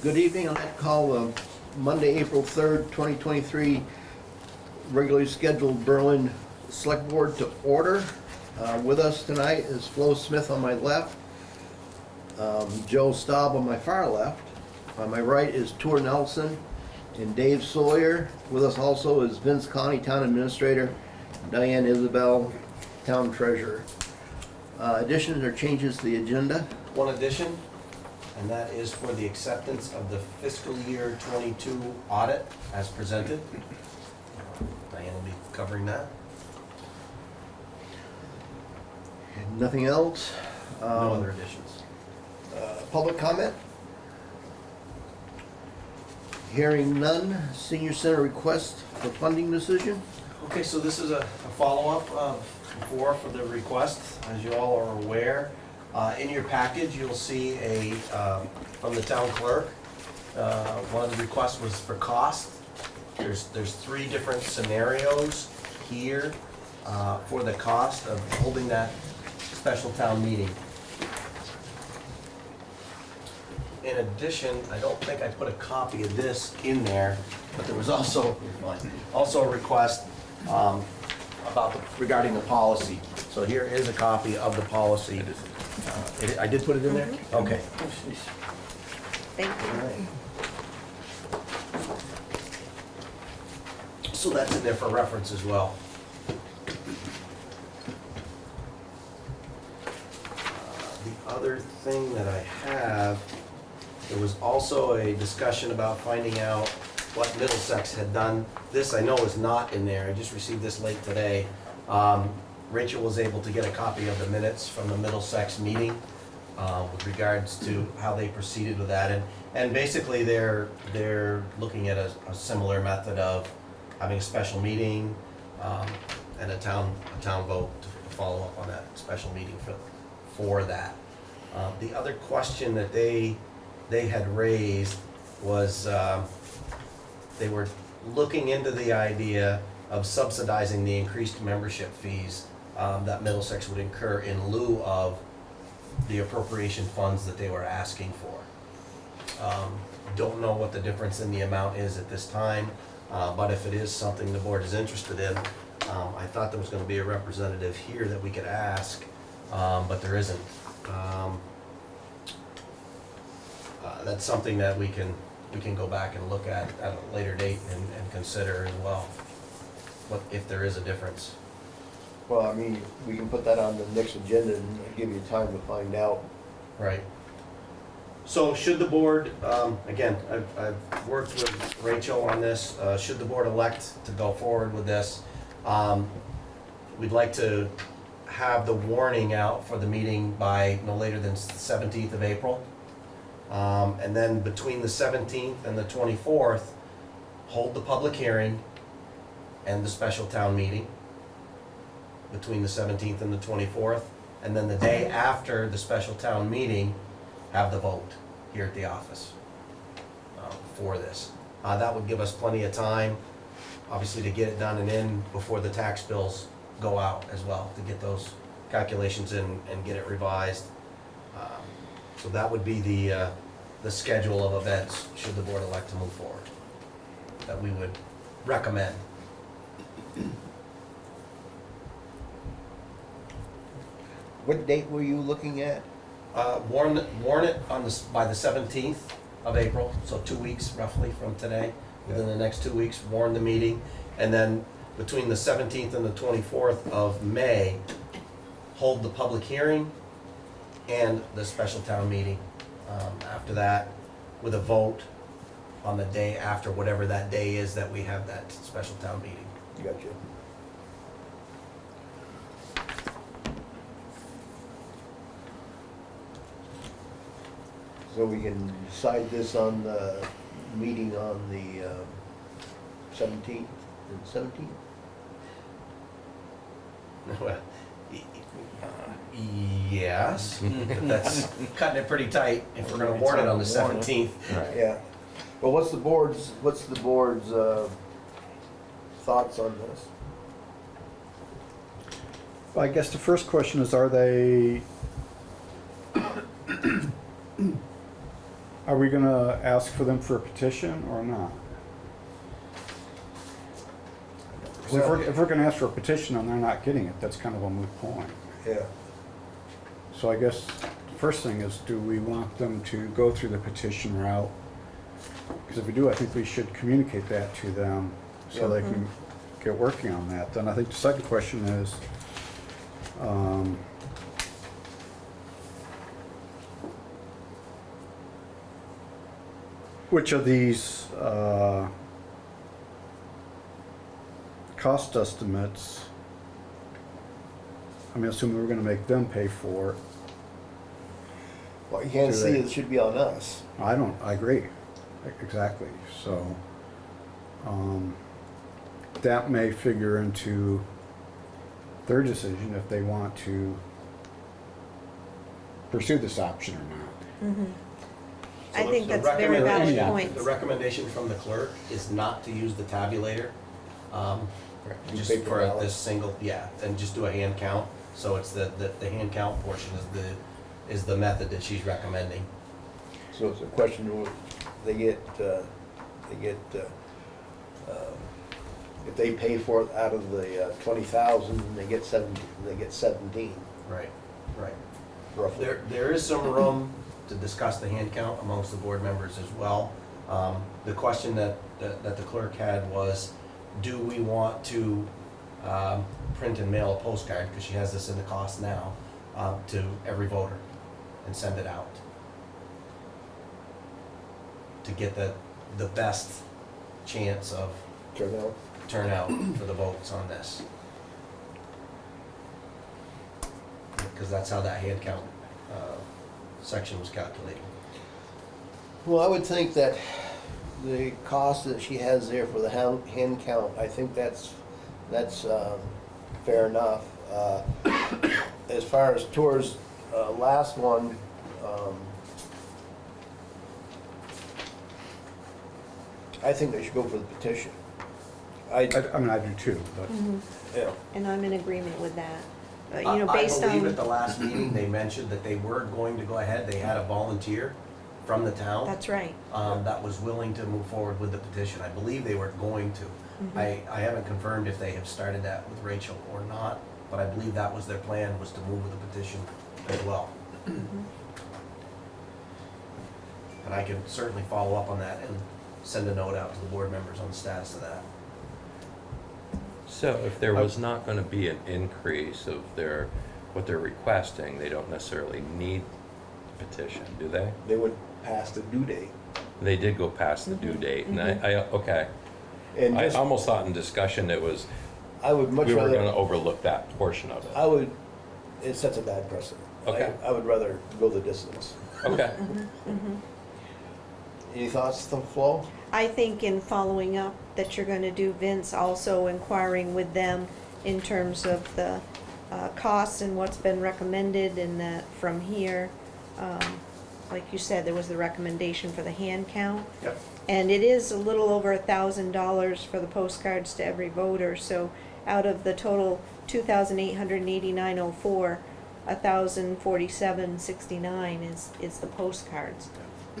Good evening, I'd like to call uh, Monday, April 3rd, 2023, regularly scheduled Berlin Select Board to order. Uh, With us tonight is Flo Smith on my left, um, Joe Staub on my far left. On my right is Tor Nelson and Dave Sawyer. With us also is Vince Connie, Town Administrator, Diane Isabel, Town Treasurer. Uh, Additions or changes to the agenda? One addition, and that is for the acceptance of the fiscal year twenty-two audit as presented. Diane will be covering that. Nothing else? No Um, other additions. Uh, Public comment? Hearing none. Senior Center request for funding decision? Okay, so this is a a follow-up of before for the request, as you all are aware. Uh, In your package, you'll see a, um, from the town clerk, uh, one of the requests was for cost. There's, there's three different scenarios here uh, for the cost of holding that special town meeting. In addition, I don't think I put a copy of this in there, but there was also, also a request um, about, the- regarding the policy. So here is a copy of the policy. Uh, it- I did put it in there? Okay. Thank you. So that's in there for reference as well. Uh, The other thing that I have, there was also a discussion about finding out what Middlesex had done. This I know is not in there, I just received this late today. Um, Rachel was able to get a copy of the minutes from the Middlesex meeting uh, with regards to how they proceeded with that. And, and basically, they're, they're looking at a, a similar method of having a special meeting um, and a town, a town vote to follow up on that special meeting for, for that. Uh, The other question that they, they had raised was, um, they were looking into the idea of subsidizing the increased membership fees um, that Middlesex would incur in lieu of the appropriation funds that they were asking for. Um, Don't know what the difference in the amount is at this time, uh, but if it is something the board is interested in, um, I thought there was gonna be a representative here that we could ask, um, but there isn't. Um, uh, That's something that we can, we can go back and look at at a later date and, and consider as well, what, if there is a difference. Well, I mean, we can put that on the next agenda and give you time to find out. Right. So should the board, um, again, I've, I've worked with Rachel on this, uh, should the board elect to go forward with this, um, we'd like to have the warning out for the meeting by no later than the seventeenth of April. Um, and then between the seventeenth and the twenty-fourth, hold the public hearing and the special town meeting between the seventeenth and the twenty-fourth. And then the day after the special town meeting, have the vote here at the office uh, for this. Uh, That would give us plenty of time, obviously, to get it done and in before the tax bills go out as well, to get those calculations in and get it revised. Um, So that would be the, uh, the schedule of events, should the board elect to move forward, that we would recommend. What date were you looking at? Uh, Warn, warn it on the, s- by the seventeenth of April, so two weeks roughly from today. Within the next two weeks, warn the meeting. And then between the seventeenth and the twenty-fourth of May, hold the public hearing and the special town meeting. Um, After that, with a vote on the day after, whatever that day is that we have that special town meeting. Gotcha. So we can decide this on the meeting on the um, seventeenth, seventeenth? Well, y- y- Yes, but that's cutting it pretty tight if we're gonna warn it on the seventeenth. Yeah. Well, what's the board's, what's the board's, uh, thoughts on this? Well, I guess the first question is, are they, Are we gonna ask for them for a petition or not? 'Cause If we're, if we're gonna ask for a petition and they're not getting it, that's kind of a moot point. Yeah. So I guess the first thing is, do we want them to go through the petition route? Because if we do, I think we should communicate that to them so they can get working on that. Then I think the second question is, um, which of these, uh, cost estimates, I mean, assuming we're gonna make them pay for it, Well, you can't Do see they- it should be on us. I don't, I agree, exactly, so, um, that may figure into their decision if they want to pursue this option or not. I So think the that's a very recommendation- valid point. The recommendation from the clerk is not to use the tabulator, um, just paper for ballot. this single, yeah, and just do a hand count. So it's the, the, the hand count portion is the, is the method that she's recommending. So it's a question, of they get, uh, they get, uh, uh, if they pay for it out of the uh, twenty thousand, they get seventeen, they get seventeen, Right, right. roughly. There, there is some room to discuss the hand count amongst the board members as well. Um, The question that, that that the clerk had was, do we want to um, print and mail a postcard, because she has this in the cost now, um, to every voter and send it out? To get the, the best chance of Turnout. turnout for the votes on this. Because that's how that hand count uh, section was calculated. Well, I would think that the cost that she has there for the hand, hand count, I think that's, that's, um, fair enough. Uh, As far as Tor's, uh, last one, um, I think they should go for the petition. I, I, I mean, I do too, but, Mhm. yeah, And I'm in agreement with that. Uh, I You know, I based believe at the last meeting, they mentioned that they were going to go ahead, they had a volunteer from the town that's right. um, that was willing to move forward with the petition. I believe they were going to. Mm-hmm. I, I haven't confirmed if they have started that with Rachel or not, but I believe that was their plan, was to move with the petition as well. Mm-hmm. And I can certainly follow up on that and send a note out to the board members on the status of that. So if there was not gonna be an increase of their, what they're requesting, they don't necessarily need the petition, do they? they would pass the due date. They did go past the due mm-hmm. date, and I, mm-hmm. I, okay. And I just, almost thought in discussion it was, I would much we were gonna rather, overlook that portion of it. I it. would, it sets a bad precedent. I- Okay. I would rather go the distance. Okay, mm-hmm. Any thoughts, the Flo? I think in following up that you're gonna do, Vince, also inquiring with them in terms of the uh, costs and what's been recommended and that from here, um, like you said, there was the recommendation for the hand count. Yep. And it is a little over a thousand dollars for the postcards to every voter, so out of the total two thousand eight hundred and eighty-nine oh four, a thousand forty-seven sixty-nine is, is the postcards.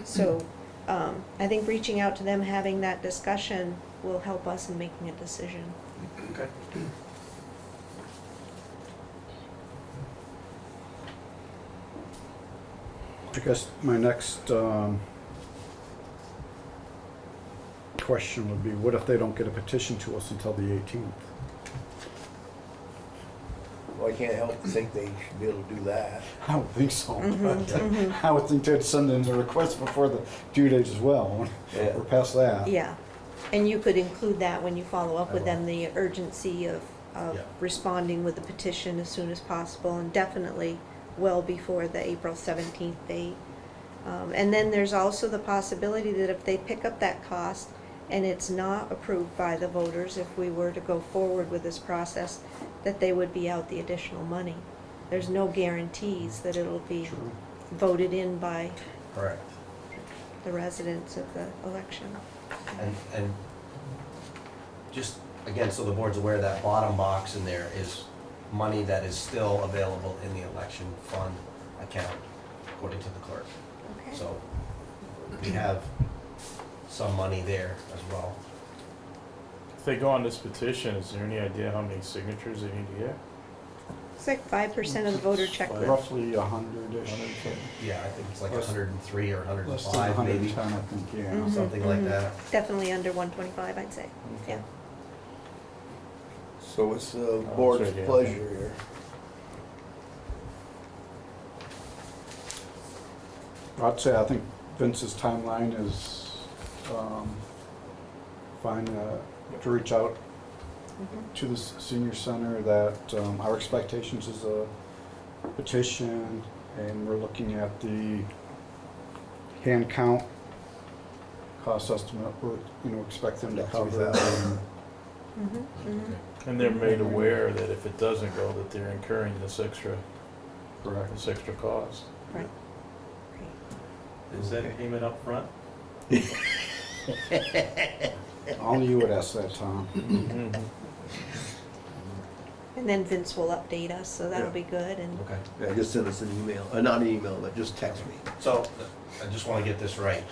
So, um, I think reaching out to them, having that discussion will help us in making a decision. Okay. I guess my next, um, question would be, what if they don't get a petition to us until the eighteenth? Well, I can't help but think they should be able to do that. I don't think so, but I would think they'd send in a request before the due date as well. Yeah. We're past that. Yeah, and you could include that when you follow up with them, the urgency of, of Yeah. responding with the petition as soon as possible, and definitely well before the April seventeenth date. Um, and then there's also the possibility that if they pick up that cost and it's not approved by the voters, if we were to go forward with this process, that they would be out the additional money. There's no guarantees that it'll be True. voted in by Correct. the residents of the election. And, and just, again, so the board's aware, that bottom box in there is money that is still available in the election fund account, according to the clerk. Okay. So we have some money there as well. If they go on this petition, is there any idea how many signatures they need to get? It's like five percent of the voter checklist. Roughly a hundred-ish. Yeah, I think it's like Less- hundred and three or hundred and Less than five hundred maybe, ten, I think, yeah. Mhm, something like mhm. that. Definitely under one twenty-five, I'd say, yeah. So it's the Oh, board's that's right, yeah. pleasure here. I'd say, I think Vince's timeline is, um, fine, uh, to reach out Mhm. to the s- senior center that, um, our expectations is a petition, and we're looking at the hand count, cost estimate, we're, you know, expect them to About cover. 3,000. Mhm. And they're made aware that if it doesn't go, that they're incurring this extra, Correct. this extra cost. Right. Is that payment up front? Only you would ask that, Tom. Mhm. And then Vince will update us, so that'll Yeah. be good, and, Okay. Yeah, just send us an email, uh, not an email, but just text me, So, I just wanna get this right.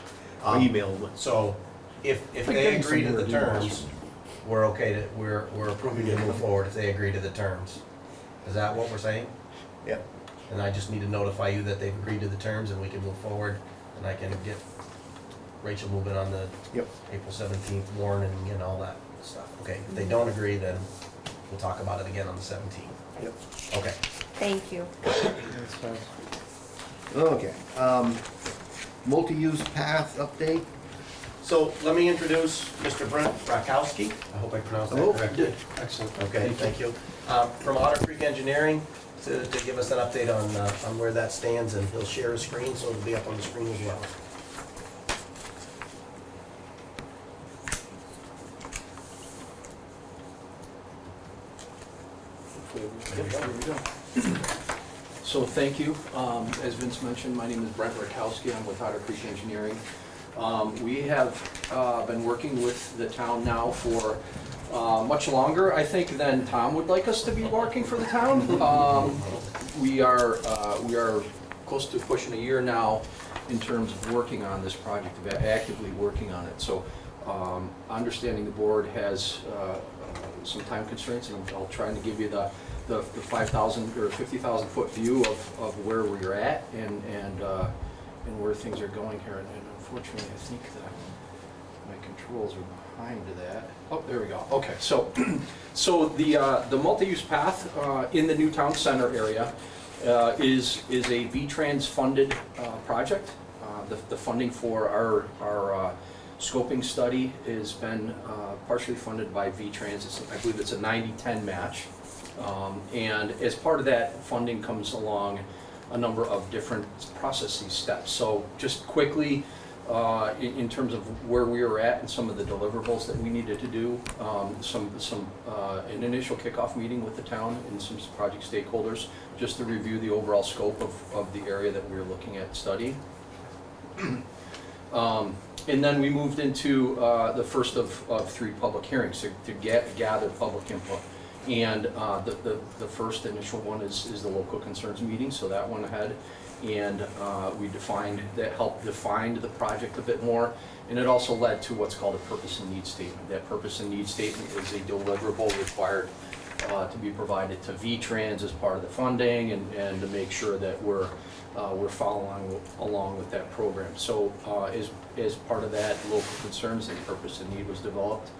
or Um, email me. So, if, if they getting agree to some the weird terms, we're okay to, we're, we're approving to move forward if they agree to the terms. Is that what we're saying? Yeah. And I just need to notify you that they've agreed to the terms and we can move forward and I can get Rachel moving on the Yep. April seventeenth warrant and, and all that stuff. Okay, if they don't agree, then we'll talk about it again on the seventeenth. Yep. Okay. thank you. Okay, um, multi-use path update. So let me introduce Mr. Brent Rakowski. I hope I pronounced Oh, that correctly. did. Excellent. Okay, thank you. Um, From Otter Creek Engineering to, to give us an update on, uh, on where that stands and he'll share a screen, so it'll be up on the screen as well. So thank you. Um, As Vince mentioned, my name is Brent Rakowski. I'm with Otter Creek Engineering. Um, We have uh, been working with the town now for uh, much longer, I think, than Tom would like us to be working for the town. Um, We are, uh, we are close to pushing a year now in terms of working on this project, actively working on it. So um, understanding the board has uh, uh, some time constraints, and I'll try to give you the, the the 5,000 or 50,000 foot view of, of where we're at and, and, uh, and where things are going here. And unfortunately, I think that my controls are behind that. Oh, there we go. Okay, so, so the, uh, the multi-use path uh, in the new town center area uh, is, is a V-Trans funded uh, project. Uh, The, the funding for our, our uh, scoping study has been partially funded by V-Trans. I believe it's a 90-10 match. Um, And as part of that, funding comes along a number of different processes steps. So just quickly, uh, in, in terms of where we were at and some of the deliverables that we needed to do, um, some, some, uh, an initial kickoff meeting with the town and some project stakeholders, just to review the overall scope of, of the area that we were looking at studying. Um, And then we moved into uh, the first of, of three public hearings to, to get, gather public input. And uh, the, the, the first initial one is, is the local concerns meeting, so that went ahead. And uh, we defined, that helped define the project a bit more. And it also led to what's called a purpose and need statement. That purpose and need statement is a deliverable required uh, to be provided to V-Trans as part of the funding and, and to make sure that we're, uh, we're following along with that program. So uh, as, as part of that, local concerns and purpose and need was developed.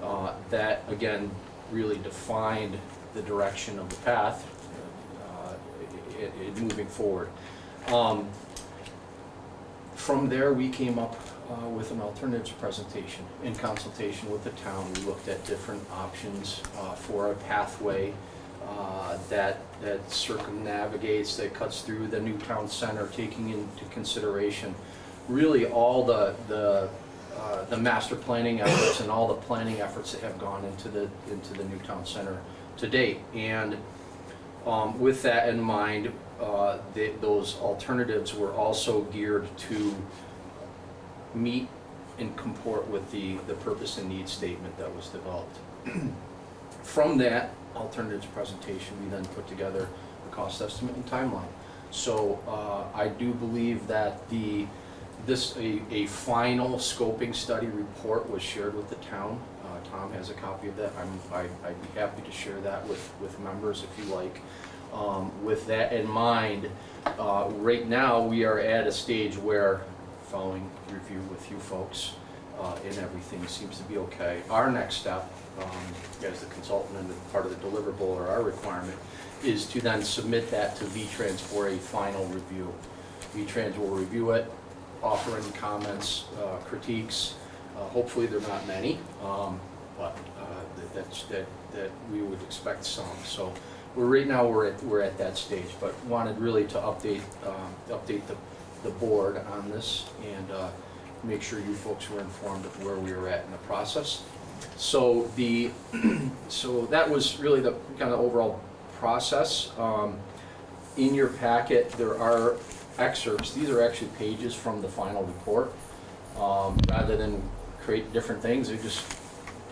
Uh, That, again, really defined the direction of the path uh, i- i- moving forward. Um, From there, we came up uh, with an alternatives presentation in consultation with the town. We looked at different options uh, for a pathway uh, that, that circumnavigates, that cuts through the new town center, taking into consideration really all the, the, uh, the master planning efforts and all the planning efforts that have gone into the, into the new town center to date. And um, With that in mind, uh, the- those alternatives were also geared to meet and comport with the, the purpose and need statement that was developed. From that alternatives presentation, we then put together a cost estimate and timeline. So uh, I do believe that the, This, a, a final scoping study report was shared with the town. Uh, Tom has a copy of that. I'm, I- I'd be happy to share that with, with members if you like. Um, With that in mind, uh, right now, we are at a stage where, following review with you folks, uh, and everything seems to be okay. Our next step, um, as the consultant and part of the deliverable or our requirement, is to then submit that to V-Trans for a final review. V-Trans will review it, offer any comments, uh, critiques. Uh, Hopefully, there are not many, um, but uh, that- that's, that, that we would expect some. So we're, right now, we're at, we're at that stage, but wanted really to update, um, update the, the board on this and uh, make sure you folks were informed of where we were at in the process. So the, so that was really the kind of overall process. Um, In your packet, there are excerpts, these are actually pages from the final report. Um, Rather than create different things, they're just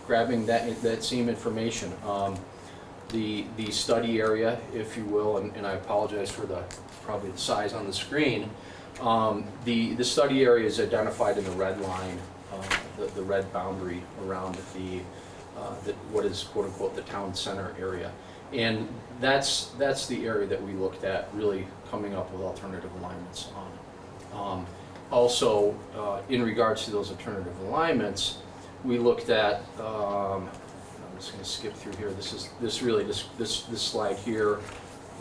grabbing that, that same information. Um, The, the study area, if you will, and and I apologize for the, probably the size on the screen. Um, The, the study area is identified in the red line, uh, the, the red boundary around the, uh, the, what is quote-unquote the town center area. And that's, that's the area that we looked at, really coming up with alternative alignments on. Um, Also, uh, in regards to those alternative alignments, we looked at, um, I'm just gonna skip through here, this is, this really, this, this, this slide here,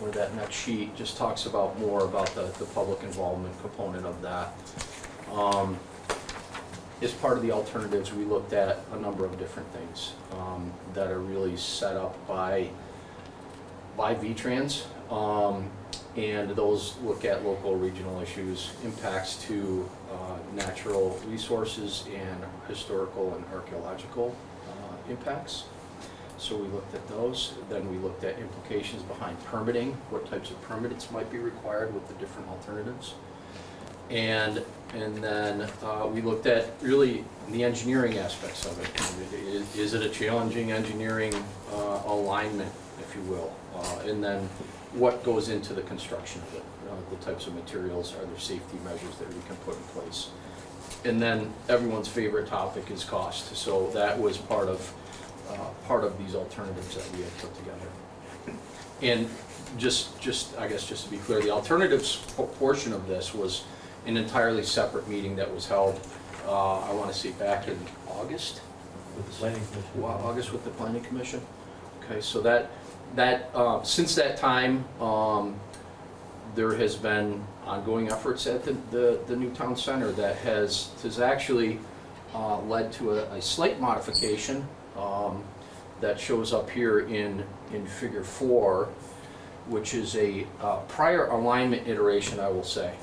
or that next sheet, just talks about more about the, the public involvement component of that. Um, As part of the alternatives, we looked at a number of different things um, that are really set up by, by V-Trans. Um, And those look at local, regional issues, impacts to uh, natural resources and historical and archaeological uh, impacts. So we looked at those. Then we looked at implications behind permitting, what types of permits might be required with the different alternatives. And, and then uh, we looked at really the engineering aspects of it. Is- Is it a challenging engineering uh, alignment, if you will? Uh, And then what goes into the construction of it? Uh, The types of materials, are there safety measures that we can put in place? And then everyone's favorite topic is cost. So that was part of, uh, part of these alternatives that we had put together. And just, just, I guess, just to be clear, the alternatives portion of this was an entirely separate meeting that was held, uh, I want to say back in August? With the planning commission. Wow, August with the planning commission? Okay, so that, that, uh, since that time, um, there has been ongoing efforts at the, the, the new town center that has, has actually, uh, led to a, a slight modification, um, that shows up here in, in figure four, which is a, uh, prior alignment iteration, I will say.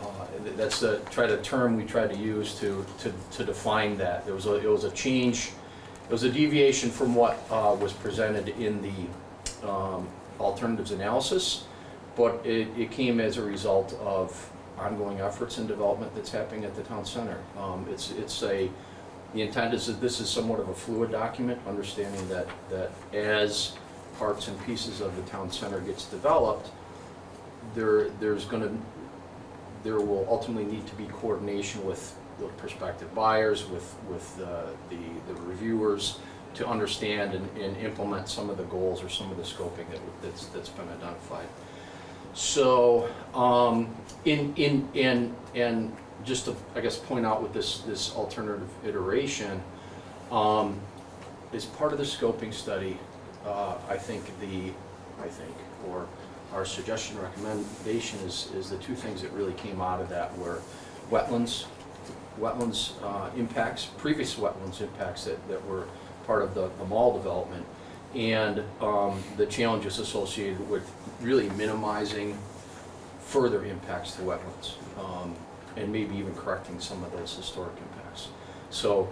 Uh, That's the, try the term we tried to use to, to, to define that. There was a, it was a change, it was a deviation from what uh, was presented in the um, alternatives analysis, but it, it came as a result of ongoing efforts and development that's happening at the town center. Um, It's, it's a, the intent is that this is somewhat of a fluid document, understanding that, that as parts and pieces of the town center gets developed, there, there's gonna, there will ultimately need to be coordination with the prospective buyers, with, with uh, the, the reviewers, to understand and, and implement some of the goals or some of the scoping that, that's, that's been identified. So, um, in, in, and, and just to, I guess, point out with this, this alternative iteration, um, as part of the scoping study, uh, I think the, I think, or our suggestion recommendation is, is the two things that really came out of that were wetlands, wetlands uh, impacts, previous wetlands impacts that, that were part of the, the mall development, and um, the challenges associated with really minimizing further impacts to wetlands, um, and maybe even correcting some of those historic impacts. So,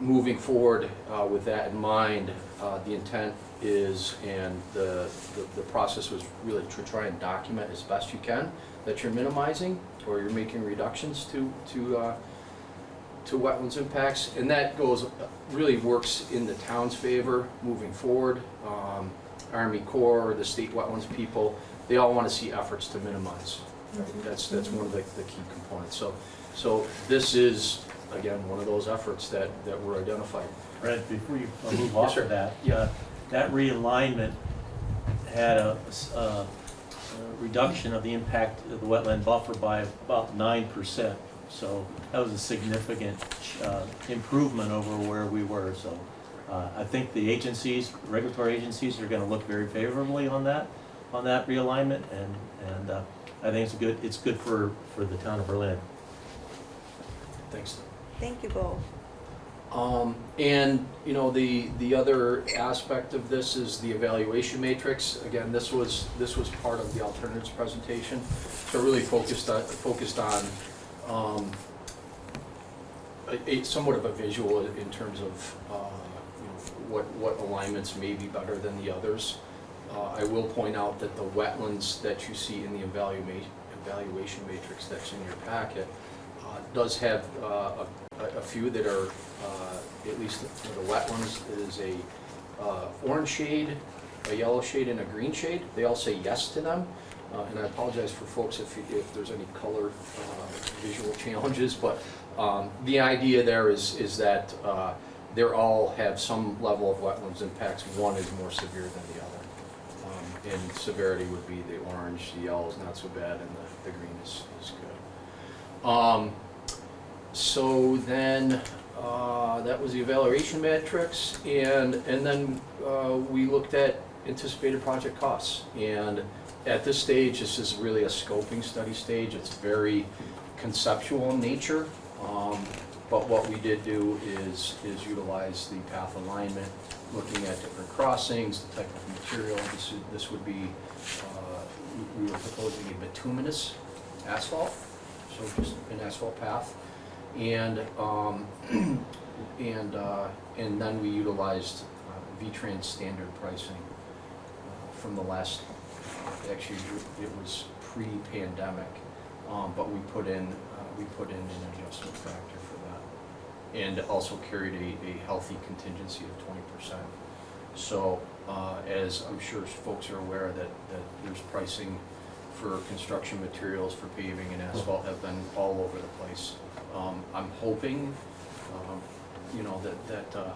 moving forward uh, with that in mind, uh, the intent is, and the, the, the process was really to try and document as best you can that you're minimizing or you're making reductions to, to, uh, to wetlands impacts, and that goes, really works in the town's favor moving forward. Um, Army Corps, the state wetlands people, they all want to see efforts to minimize. Right? That's, that's one of the, the key components. So So this is, again, one of those efforts that, that were identified. Fred, before you uh, move Yes, off sir. of that, Yeah. uh, that realignment had a reduction of the impact of the wetland buffer by about nine percent. So that was a significant uh, improvement over where we were, so uh, I think the agencies, regulatory agencies are gonna look very favorably on that, on that realignment, and, and uh, I think it's good, it's good for, for the town of Berlin. Thanks. Thank you both. Um, and, you know, the, the other aspect of this is the evaluation matrix. Again, this was, this was part of the alternatives presentation. So really focused on, focused on, um, a, a somewhat of a visual in terms of, uh, you know, what, what alignments may be better than the others. Uh, I will point out that the wetlands that you see in the evaluation, evaluation matrix that's in your packet, uh, does have, uh, a, a- few that are, uh, at least for the wetlands, is a, uh, orange shade, a yellow shade, and a green shade. They all say yes to them. Uh, and I apologize for folks if, if there's any color, uh, visual challenges, but, um, the idea there is, is that, uh, they're all have some level of wetlands impacts. One is more severe than the other. Um, And severity would be the orange, the yellow is not so bad, and the, the green is, is good. Um, so then, uh, that was the evaluation matrix, and, and then, uh, we looked at anticipated project costs. And at this stage, this is really a scoping study stage, it's very conceptual in nature. Um, but what we did do is, is utilize the path alignment, looking at different crossings, the type of material, this is, this would be, uh, we we were proposing a bituminous asphalt, so just an asphalt path. And, um, and, uh, and then we utilized uh, V-Trans standard pricing uh, from the last, actually, it was pre-pandemic, um, but we put in, uh, we put in an adjustment factor for that. And also carried a, a healthy contingency of twenty percent. So, uh, as I'm sure folks are aware that, that there's pricing for construction materials, for paving and asphalt have been all over the place. Um, I'm hoping, um, you know, that, that, uh,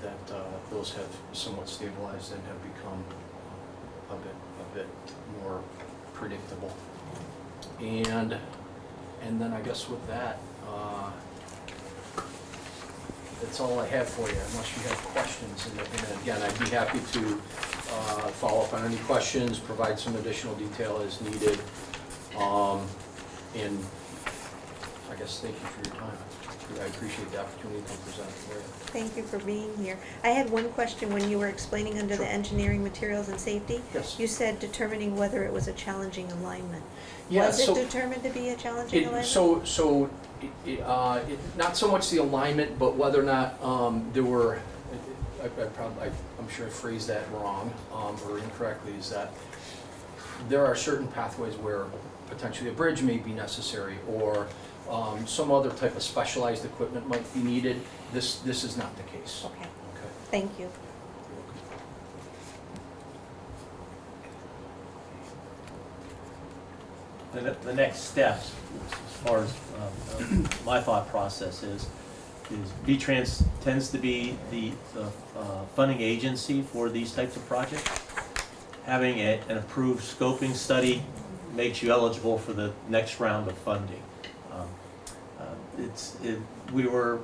that, uh, those have somewhat stabilized and have become a bit, bit more predictable. And, and then I guess with that, uh, that's all I have for you, unless you have questions. And and again, I'd be happy to uh, follow up on any questions, provide some additional detail as needed. Um, And I guess thank you for your time. I appreciate the opportunity to present for you. Thank you for being here. I had one question when you were explaining under the Sure. engineering materials and safety. Yes. You said determining whether it was a challenging alignment. Yeah, Was it so- determined to be a challenging It, alignment? so, so, it- it, uh, it, not so much the alignment, but whether or not, um, there were, I, I probably, I'm sure I phrased that wrong, um, or incorrectly, is that there are certain pathways where potentially a bridge may be necessary, or, um, some other type of specialized equipment might be needed. This, this is not the case. Okay, Okay. thank you. The, ne- the next steps, as far as um, uh, my thought process is, is V-Trans tends to be the, the uh, funding agency for these types of projects. Having a- an approved scoping study makes you eligible for the next round of funding. It's, it, we were,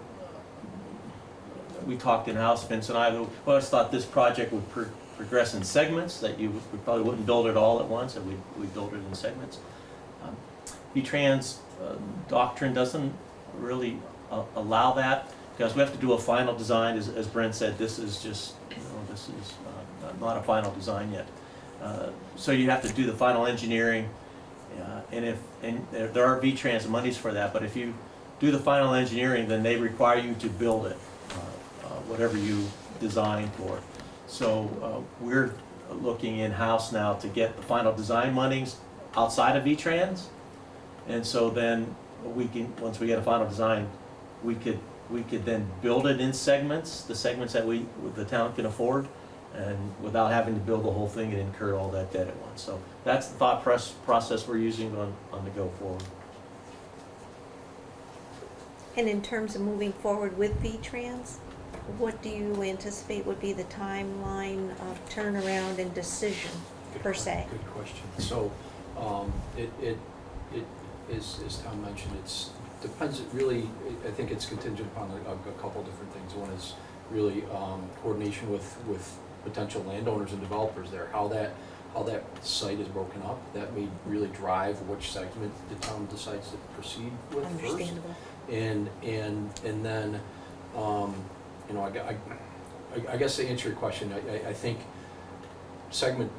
we talked in-house, Vince and I, we always thought this project would pro- progress in segments, that you, we probably wouldn't build it all at once, that we'd, we'd build it in segments. Um, V-Trans uh, doctrine doesn't really uh, allow that, because we have to do a final design, as, as Brent said, this is just, you know, this is uh, not a final design yet. Uh, So you have to do the final engineering, uh, and if, and there there are V-Trans monies for that, but if you do the final engineering, then they require you to build it, uh, uh, whatever you design for. So uh, we're looking in-house now to get the final design monies outside of V-Trans. And so then we can, once we get a final design, we could, we could then build it in segments, the segments that we, the town can afford, and without having to build the whole thing and incur all that debt at once. So that's the thought process we're using on, on the go forward. And in terms of moving forward with V-Trans, what do you anticipate would be the timeline of turnaround and decision per se? Good question. So, um, it, it, it, as, as Tom mentioned, it's, depends, it really, I think it's contingent upon a, a couple different things. One is really, um, coordination with, with potential landowners and developers there, how that, how that site is broken up. That may really drive which segment the town decides to proceed with first. And, and, and then, um, you know, I, I, I- I guess to answer your question, I, I, I think segment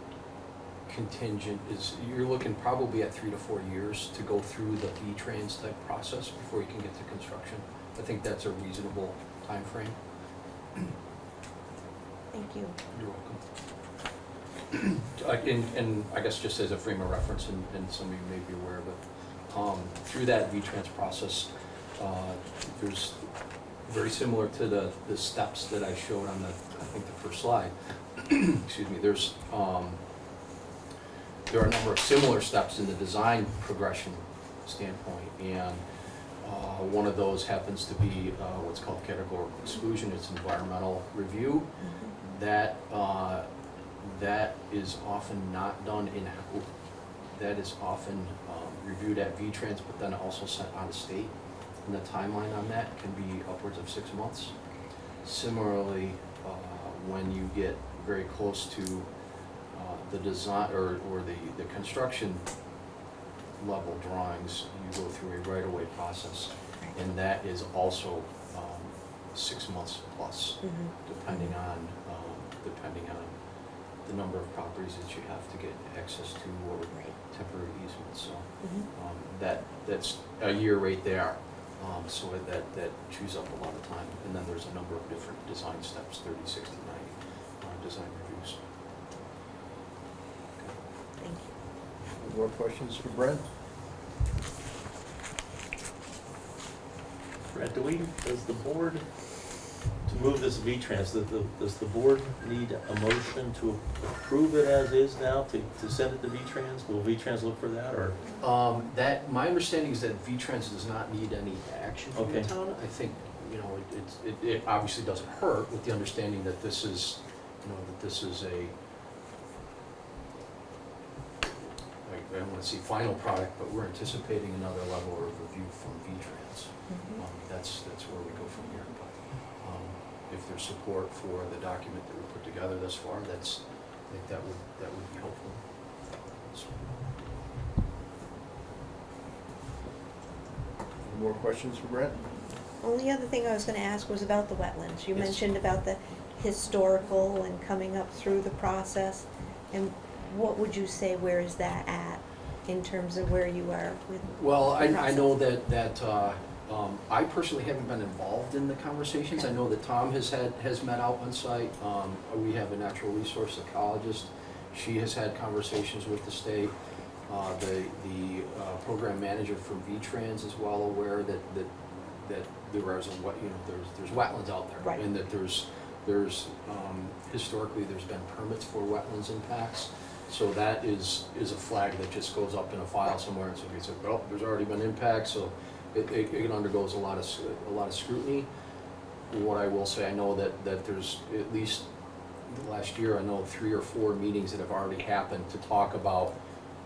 contingent is, you're looking probably at three to four years to go through the V-Trans type process before you can get to construction. I think that's a reasonable time frame. Thank you. You're welcome. Uh, And, and I guess just as a frame of reference, and, and some of you may be aware of it, um, through that V-Trans process, uh, there's, very similar to the, the steps that I showed on the, I think the first slide, excuse me, there's, um, there are a number of similar steps in the design progression standpoint, and, uh, one of those happens to be, uh, what's called categorical exclusion, it's environmental review. That, uh, that is often not done in, that is often um, reviewed at V-Trans, but then also sent out of state. And the timeline on that can be upwards of six months. Similarly, uh, when you get very close to uh, the design, or, or the, the construction level drawings, you go through a right-of-way process. And that is also um, six months plus Mhm. depending on, um, depending on the number of properties that you have to get access to or Right. temporary easements, so, Mhm. um, that, that's a year right there. Um, so that, that chews up a lot of time, and then there's a number of different design steps, 30, 60, 90, uh, design reviews. Thank you. Any More questions for Brent? Brett, do we, does the board, to move this V-Trans, does the, does the board need a motion to approve it as is now, to, to send it to V-Trans? Will V-Trans look for that, or? Um, that, my understanding is that V-Trans does not need any action from the Okay. town. I think, you know, it, it's- it, it obviously doesn't hurt with the understanding that this is, you know, that this is a, I, I don't wanna say final product, but we're anticipating another level of review from V-Trans. Mhm. Um, that's, that's where we go from here, but, if there's support for the document that we put together thus far, that's, I think that would, that would be helpful. So, Any more questions for Brent? Only other thing I was gonna ask was about the wetlands. You Yes. mentioned about the historical and coming up through the process. And what would you say, where is that at in terms of where you are with? Well, I, the I know that, that, uh, um, I personally haven't been involved in the conversations. I know that Tom has had, has met out on site. Um, we have a natural resource ecologist. She has had conversations with the state. Uh, the, the, uh, program manager from V-Trans is well aware that, that, that there is a, wet- you know, there's, there's wetlands out there. Right. And that there's, there's, um, historically, there's been permits for wetlands impacts. So that is, is a flag that just goes up in a file somewhere, and so we say, well, there's already been impacts, so it, it it undergoes a lot of, s- a lot of scrutiny. What I will say, I know that, that there's at least, last year, I know three or four meetings that have already happened to talk about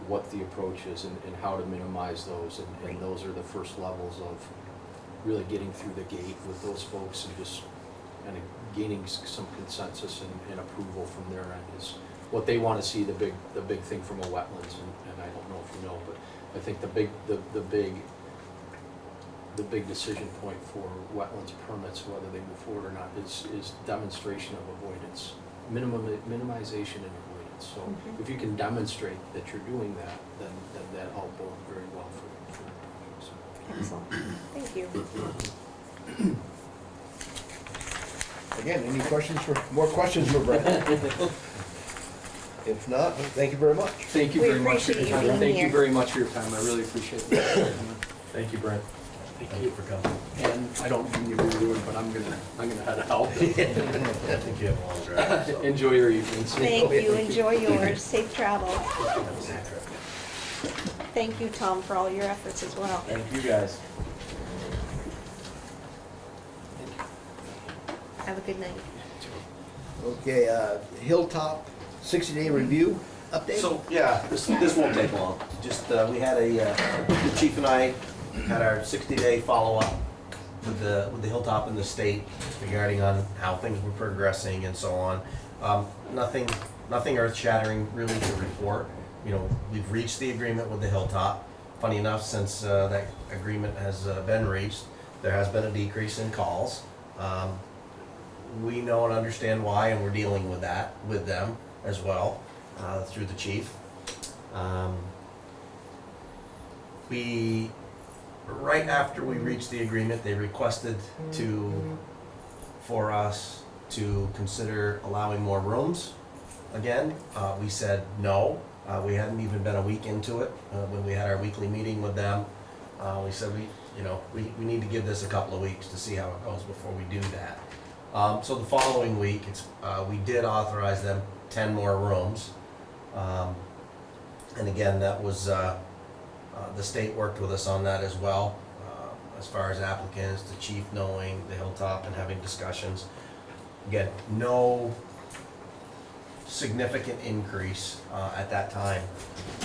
what the approach is and, and how to minimize those, and, and those are the first levels of really getting through the gate with those folks and just kind of gaining s- some consensus and, and approval from their end is what they want to see, the big, the big thing from a wetlands, and, and I don't know if you know, but I think the big, the, the big, the big decision point for wetlands permits, whether they move forward or not, is, is demonstration of avoidance, minimum, minimization and avoidance. So Mhm. if you can demonstrate that you're doing that, then, then that all bode very well for, for the projects. Excellent. Thank you. Again, any questions for, more questions for Brent? If not, thank you very much. Thank you We very much for your appreciate you time. being Thank you here. very much for your time, I really appreciate it. Thank you, Brent. Thank you for coming. And I don't mean you to ruin, but I'm gonna, I'm gonna head out. I think you have a long drive, so. Enjoy your evenings. Thank you. Enjoy yours. Safe travel. Thank you, Tom, for all your efforts as well. Thank you, guys. Have a good night. Okay, uh, Hilltop sixty-day review update? So, yeah, this, this won't take long. Just, uh, we had a, uh, the chief and I had our sixty-day follow-up with the, with the Hilltop and the state regarding on how things were progressing and so on. Um, nothing, nothing earth-shattering really to report. You know, we've reached the agreement with the Hilltop. Funny enough, since, uh, that agreement has uh, been reached, there has been a decrease in calls. Um, we know and understand why, and we're dealing with that with them as well uh, through the chief. Um, we, right after we reached the agreement, they requested to, for us to consider allowing more rooms again. Uh, we said no. Uh, we hadn't even been a week into it uh, when we had our weekly meeting with them. Uh, we said we, you know, we, we need to give this a couple of weeks to see how it goes before we do that. Um, so the following week, it's, uh, we did authorize them ten more rooms. Um, and again, that was, uh, uh, the state worked with us on that as well, uh, as far as applicants, the chief knowing the hilltop and having discussions. Again, no significant increase, uh, at that time.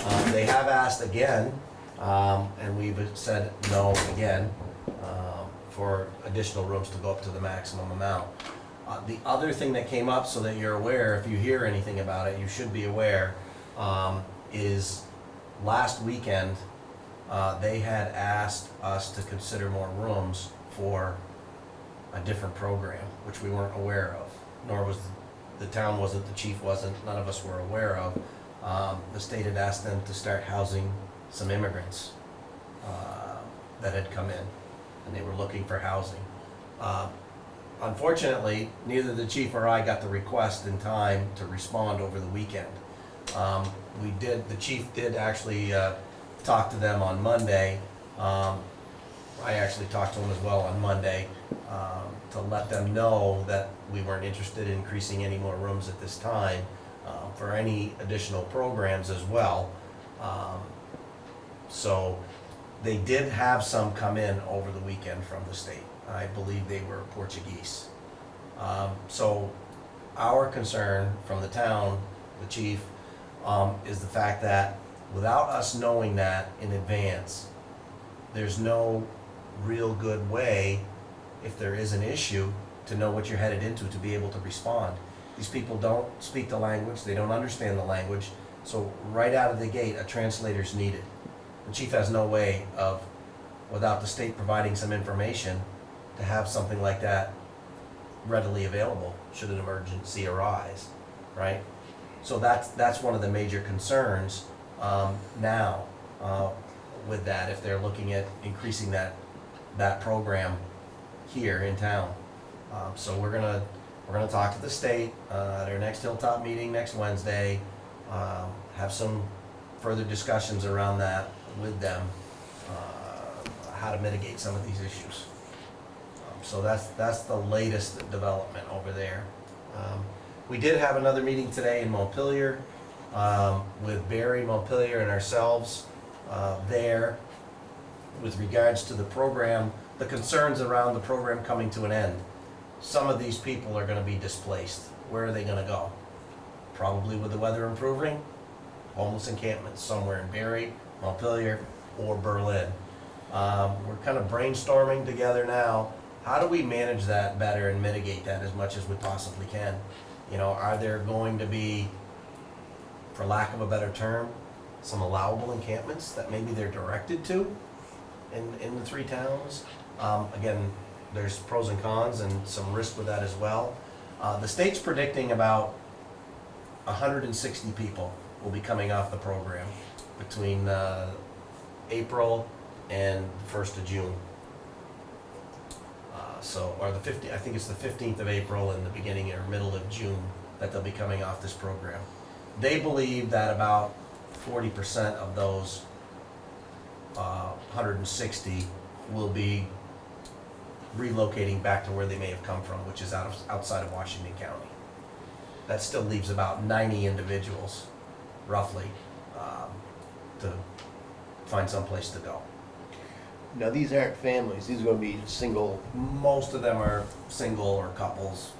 Um, they have asked again, um, and we've said no again, um, for additional rooms to go up to the maximum amount. Uh, the other thing that came up, so that you're aware, if you hear anything about it, you should be aware, um, is last weekend, uh, they had asked us to consider more rooms for a different program, which we weren't aware of, nor was, the town wasn't, the chief wasn't, none of us were aware of. Um, the state had asked them to start housing some immigrants, uh, that had come in, and they were looking for housing. Uh, Unfortunately, neither the chief or I got the request in time to respond over the weekend. Um, we did, the chief did actually, uh, talk to them on Monday. Um, I actually talked to them as well on Monday, um, to let them know that we weren't interested in increasing any more rooms at this time, uh, for any additional programs as well. Um, So, they did have some come in over the weekend from the state. I believe they were Portuguese. Um, so our concern from the town, the chief, um, is the fact that without us knowing that in advance, there's no real good way, if there is an issue, to know what you're headed into, to be able to respond. These people don't speak the language, they don't understand the language, so right out of the gate, a translator's needed. The chief has no way of, without the state providing some information, to have something like that readily available should an emergency arise, right? So that's, that's one of the major concerns um, now uh, with that, if they're looking at increasing that, that program here in town. Um, So we're gonna, we're gonna talk to the state uh, at our next Hilltop meeting next Wednesday, um, have some further discussions around that with them, uh, how to mitigate some of these issues. Um, So that's, that's the latest development over there. Um, We did have another meeting today in Montpelier um, with Barre Montpelier and ourselves uh, there with regards to the program, the concerns around the program coming to an end. Some of these people are gonna be displaced. Where are they gonna go? Probably with the weather improving, homeless encampments somewhere in Barre, Montpelier, or Berlin. Um, we're kind of brainstorming together now, how do we manage that better and mitigate that as much as we possibly can? You know, are there going to be, for lack of a better term, some allowable encampments that maybe they're directed to in, in the three towns? Um, again, there's pros and cons and some risk with that as well. Uh, the state's predicting about hundred and sixty people will be coming off the program between, uh, April and the first of June. Uh, so, or the fifty, I think it's the fifteenth of April and the beginning or middle of June that they'll be coming off this program. They believe that about forty percent of those, uh, hundred and sixty will be relocating back to where they may have come from, which is out of, outside of Washington County. That still leaves about ninety individuals, roughly, um, to find someplace to go. Now, these aren't families, these are gonna be single, Most of them are single or couples,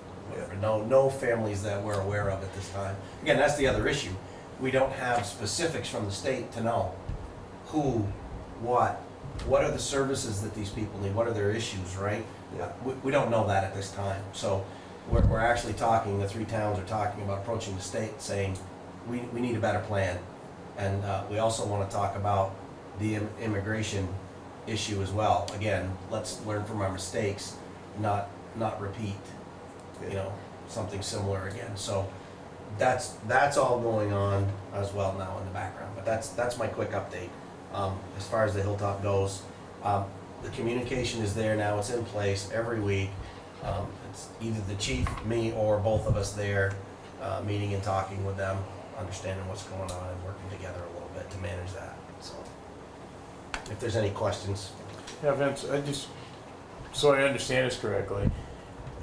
No, no families that we're aware of at this time. Again, that's the other issue. We don't have specifics from the state to know who, what, what are the services that these people need, what are their issues, right? Yeah. We, we don't know that at this time. So we're, we're actually talking, the three towns are talking about approaching the state saying, we, we need a better plan. And, uh, we also wanna talk about the im- immigration issue as well. Again, let's learn from our mistakes, not, not repeat, you know, something similar again. So that's, that's all going on as well now in the background, but that's, that's my quick update. Um, as far as the Hilltop goes, um, the communication is there now, it's in place every week. Um, it's either the chief, me, or both of us there, uh, meeting and talking with them, understanding what's going on and working together a little bit to manage that, so. If there's any questions, Yeah, Vince, I just, so I understand this correctly,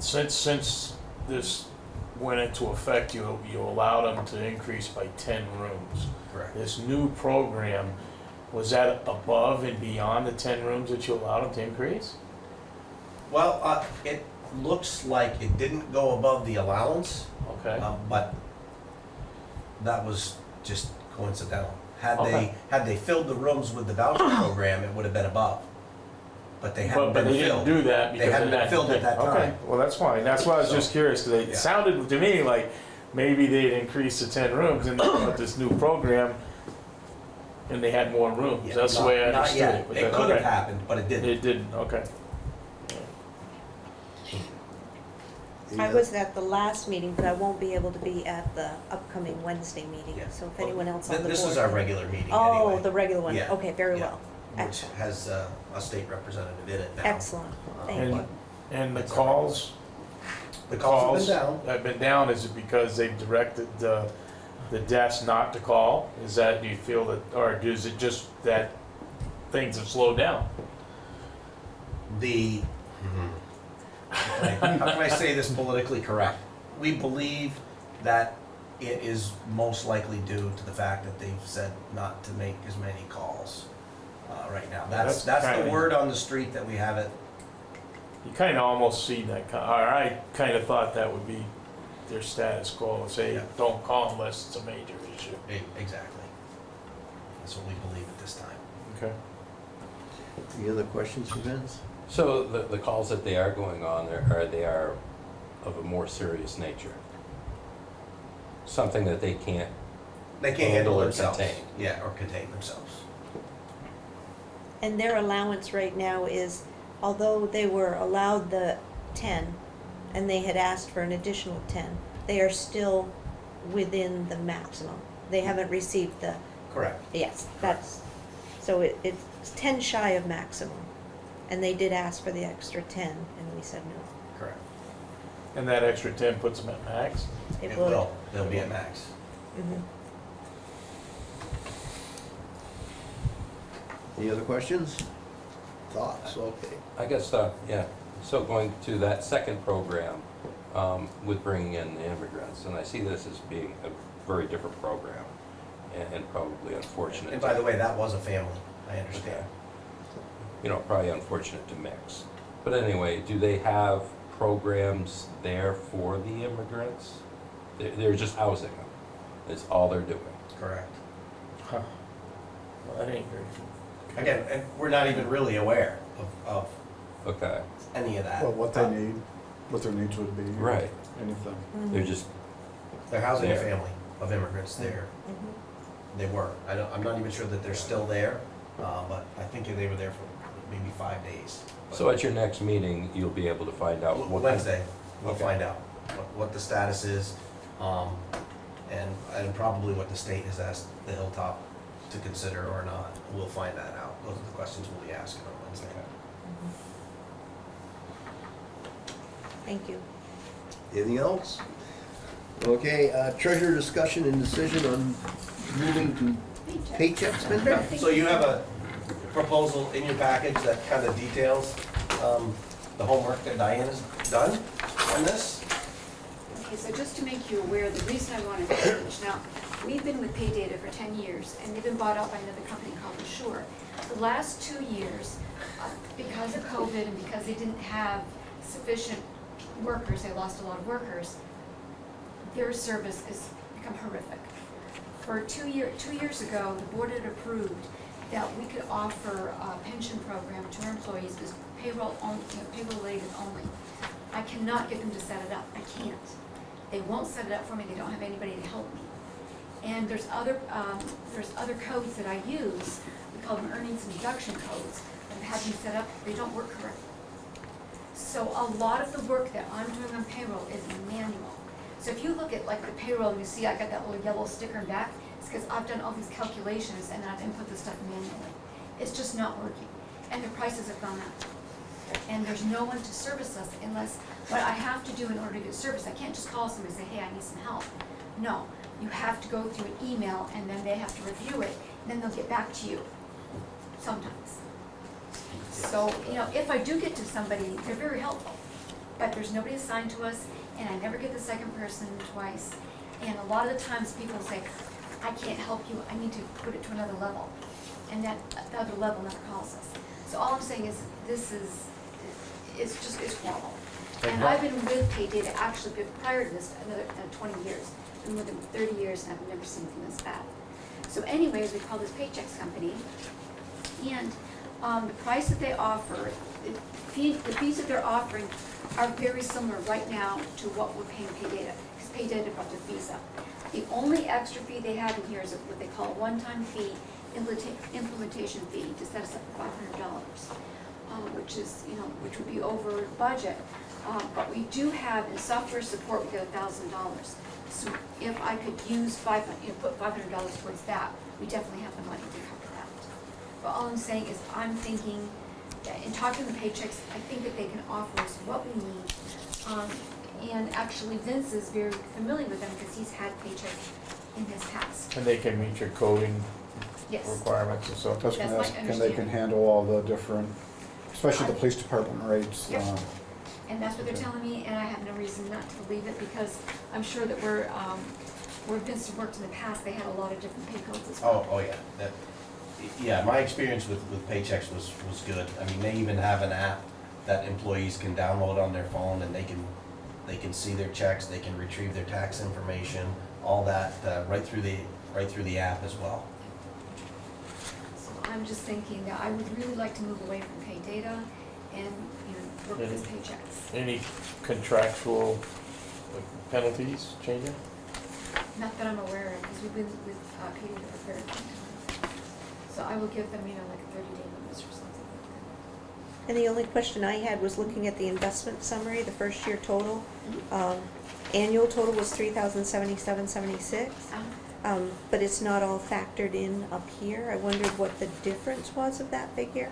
since, since this went into effect, you, you allowed them to increase by ten rooms. correct. This new program, was that above and beyond the ten rooms that you allowed them to increase? Well, uh, it looks like it didn't go above the allowance, Okay, um, but that was just coincidental. Had they, Okay. had they filled the rooms with the voucher program, it would have been above. But they but, haven't but been they didn't filled. do that They because hadn't of been that. filled at that Okay, time. well, that's fine, that's why I was So, just curious, cause it yeah. sounded to me like maybe they'd increased to ten rooms and then with this new program, and they had more rooms, Yeah, that's the not- way I not understood yet. it. but It that- could have okay. happened, but it didn't. It didn't, okay. I was at the last meeting, but I won't be able to be at the upcoming Wednesday meeting, Yeah. so if Well, anyone else on th- the board. This is our regular meeting Oh, anyway. the regular one, Yeah, okay, very yeah. well, Which excellent, has uh, a state representative in it now. excellent, Uh, thank And, you. and the That's all right. calls, The calls have been down. have been down, is it because they've directed the, the desk not to call? Is that, do you feel that, or is it just that things have slowed down? the, how can I- how can I say this politically correct? We believe that it is most likely due to the fact that they've said not to make as many calls uh, right now. That's, That's that's the kinda- word on the street that we have it. You kind of almost see that, ki- or I kind of thought that would be their status quo, say, Yeah. don't call unless it's a major issue. Exactly. That's what we believe at this time. Okay. Any other questions for Vince? So the, the calls that they are going on, are, are they are of a more serious nature? Something that they can't, They can't handle Handle or themselves. contain. Yeah, or contain themselves. And their allowance right now is, although they were allowed the ten, and they had asked for an additional ten, they are still within the maximum. They haven't received the, Correct. yes, that's, so it, it's ten shy of maximum. And they did ask for the extra ten, and we said no. Correct. And that extra ten puts them at max? It would. will. They'll be at max. Mhm. Any other questions? Thoughts, okay. I guess, uh, yeah, so going to that second program, um, with bringing in the immigrants, and I see this as being a very different program, and, and probably unfortunate. And by the way, that was a family, I Okay. understand. You know, probably unfortunate to mix. But anyway, do they have programs there for the immigrants? They're, they're just housing them, is all they're doing. Correct. Huh. Well, that ain't very. Again, and we're not even really aware of, of Okay, any of that. Well, what they need, what their needs would be. right, Anything. they're just, They're housing a There. family of immigrants there. Mhm. They were. I don't, I'm not even sure that they're still there, uh, but I think they were there for maybe five days. so at your next meeting, you'll be able to find out what. Wednesday, we'll Okay. find out what, what the status is, um, and, and probably what the state has asked the Hilltop to consider or not. We'll find that out. Those are the questions we'll be asking on Wednesday. Thank you. Anything else? Okay, uh, treasurer discussion and decision on moving to paycheck spender? So you have a proposal in your package that kind of details, um, the homework that Diane has done on this? Okay, so just to make you aware, the reason I wanted to change, now, we've been with Paydata for ten years, and they've been bought out by another company called Asure. The last two years, uh, because of COVID and because they didn't have sufficient workers, they lost a lot of workers, their service has become horrific. For two year, two years ago, the board had approved that we could offer a pension program to our employees as payroll on, you know, payroll related only. I cannot get them to set it up, I can't. They won't set it up for me, they don't have anybody to help me. And there's other, um, there's other codes that I use, we call them earnings and deduction codes, I've had them set up, they don't work correctly. So a lot of the work that I'm doing on payroll is manual. So if you look at like the payroll, and you see I got that little yellow sticker in back, it's because I've done all these calculations and I've input this stuff manually. It's just not working, and the prices have gone up. And there's no one to service us unless, what I have to do in order to get service, I can't just call somebody and say, hey, I need some help. No, you have to go through an email and then they have to review it, and then they'll get back to you, sometimes. So, you know, if I do get to somebody, they're very helpful, but there's nobody assigned to us, and I never get the second person twice. And a lot of the times people say, I can't help you, I need to put it to another level. And that, the other level never calls us. So all I'm saying is, this is, it's just, it's horrible. And I've been with Paydata actually prior to this, another, uh, twenty years, been with them thirty years, and I've never seen anything this bad. So anyways, we call this Paychex Company, and, um, the price that they offer, the the fees that they're offering are very similar right now to what we're paying Paydata, because Paydata brought their fees up. The only extra fee they have in here is what they call a one-time fee, implementation fee, to set us up for five hundred dollars, um, which is, you know, which would be over budget. Um, but we do have, in software support, we get a thousand dollars. So if I could use five, you know, put five hundred dollars towards that, we definitely have the money to cover that. But all I'm saying is, I'm thinking, that in talking to Paychex, I think that they can offer us what we need. Um, and actually Vince is very familiar with them because he's had Paychex in his past. And they can meet your coding Yes, requirements and so. That's That's gonna my ask, can they can understanding. handle all the different, especially the police department rates, Yep. uh, and that's what they're telling me, and I have no reason not to believe it because I'm sure that we're, um, where Vince worked in the past, they had a lot of different pay codes as well. Oh, oh, yeah, that, yeah, my experience with, with Paychex was, was good. I mean, they even have an app that employees can download on their phone and they can, they can see their checks, they can retrieve their tax information, all that, uh, right through the, right through the app as well. So I'm just thinking that I would really like to move away from Paydata and, you know, work with this Paychex. Any contractual like, penalties changing? Not that I'm aware of, because we've been with uh, pay for a very long time. So I will give them, you know, like a thirty day notice or something like And the only question I had was looking at the investment summary, the first year total. Um, Annual total was three thousand seventy-seven seventy-six, that. Um, um, but it's not all factored in up here. I wondered what the difference was of that figure?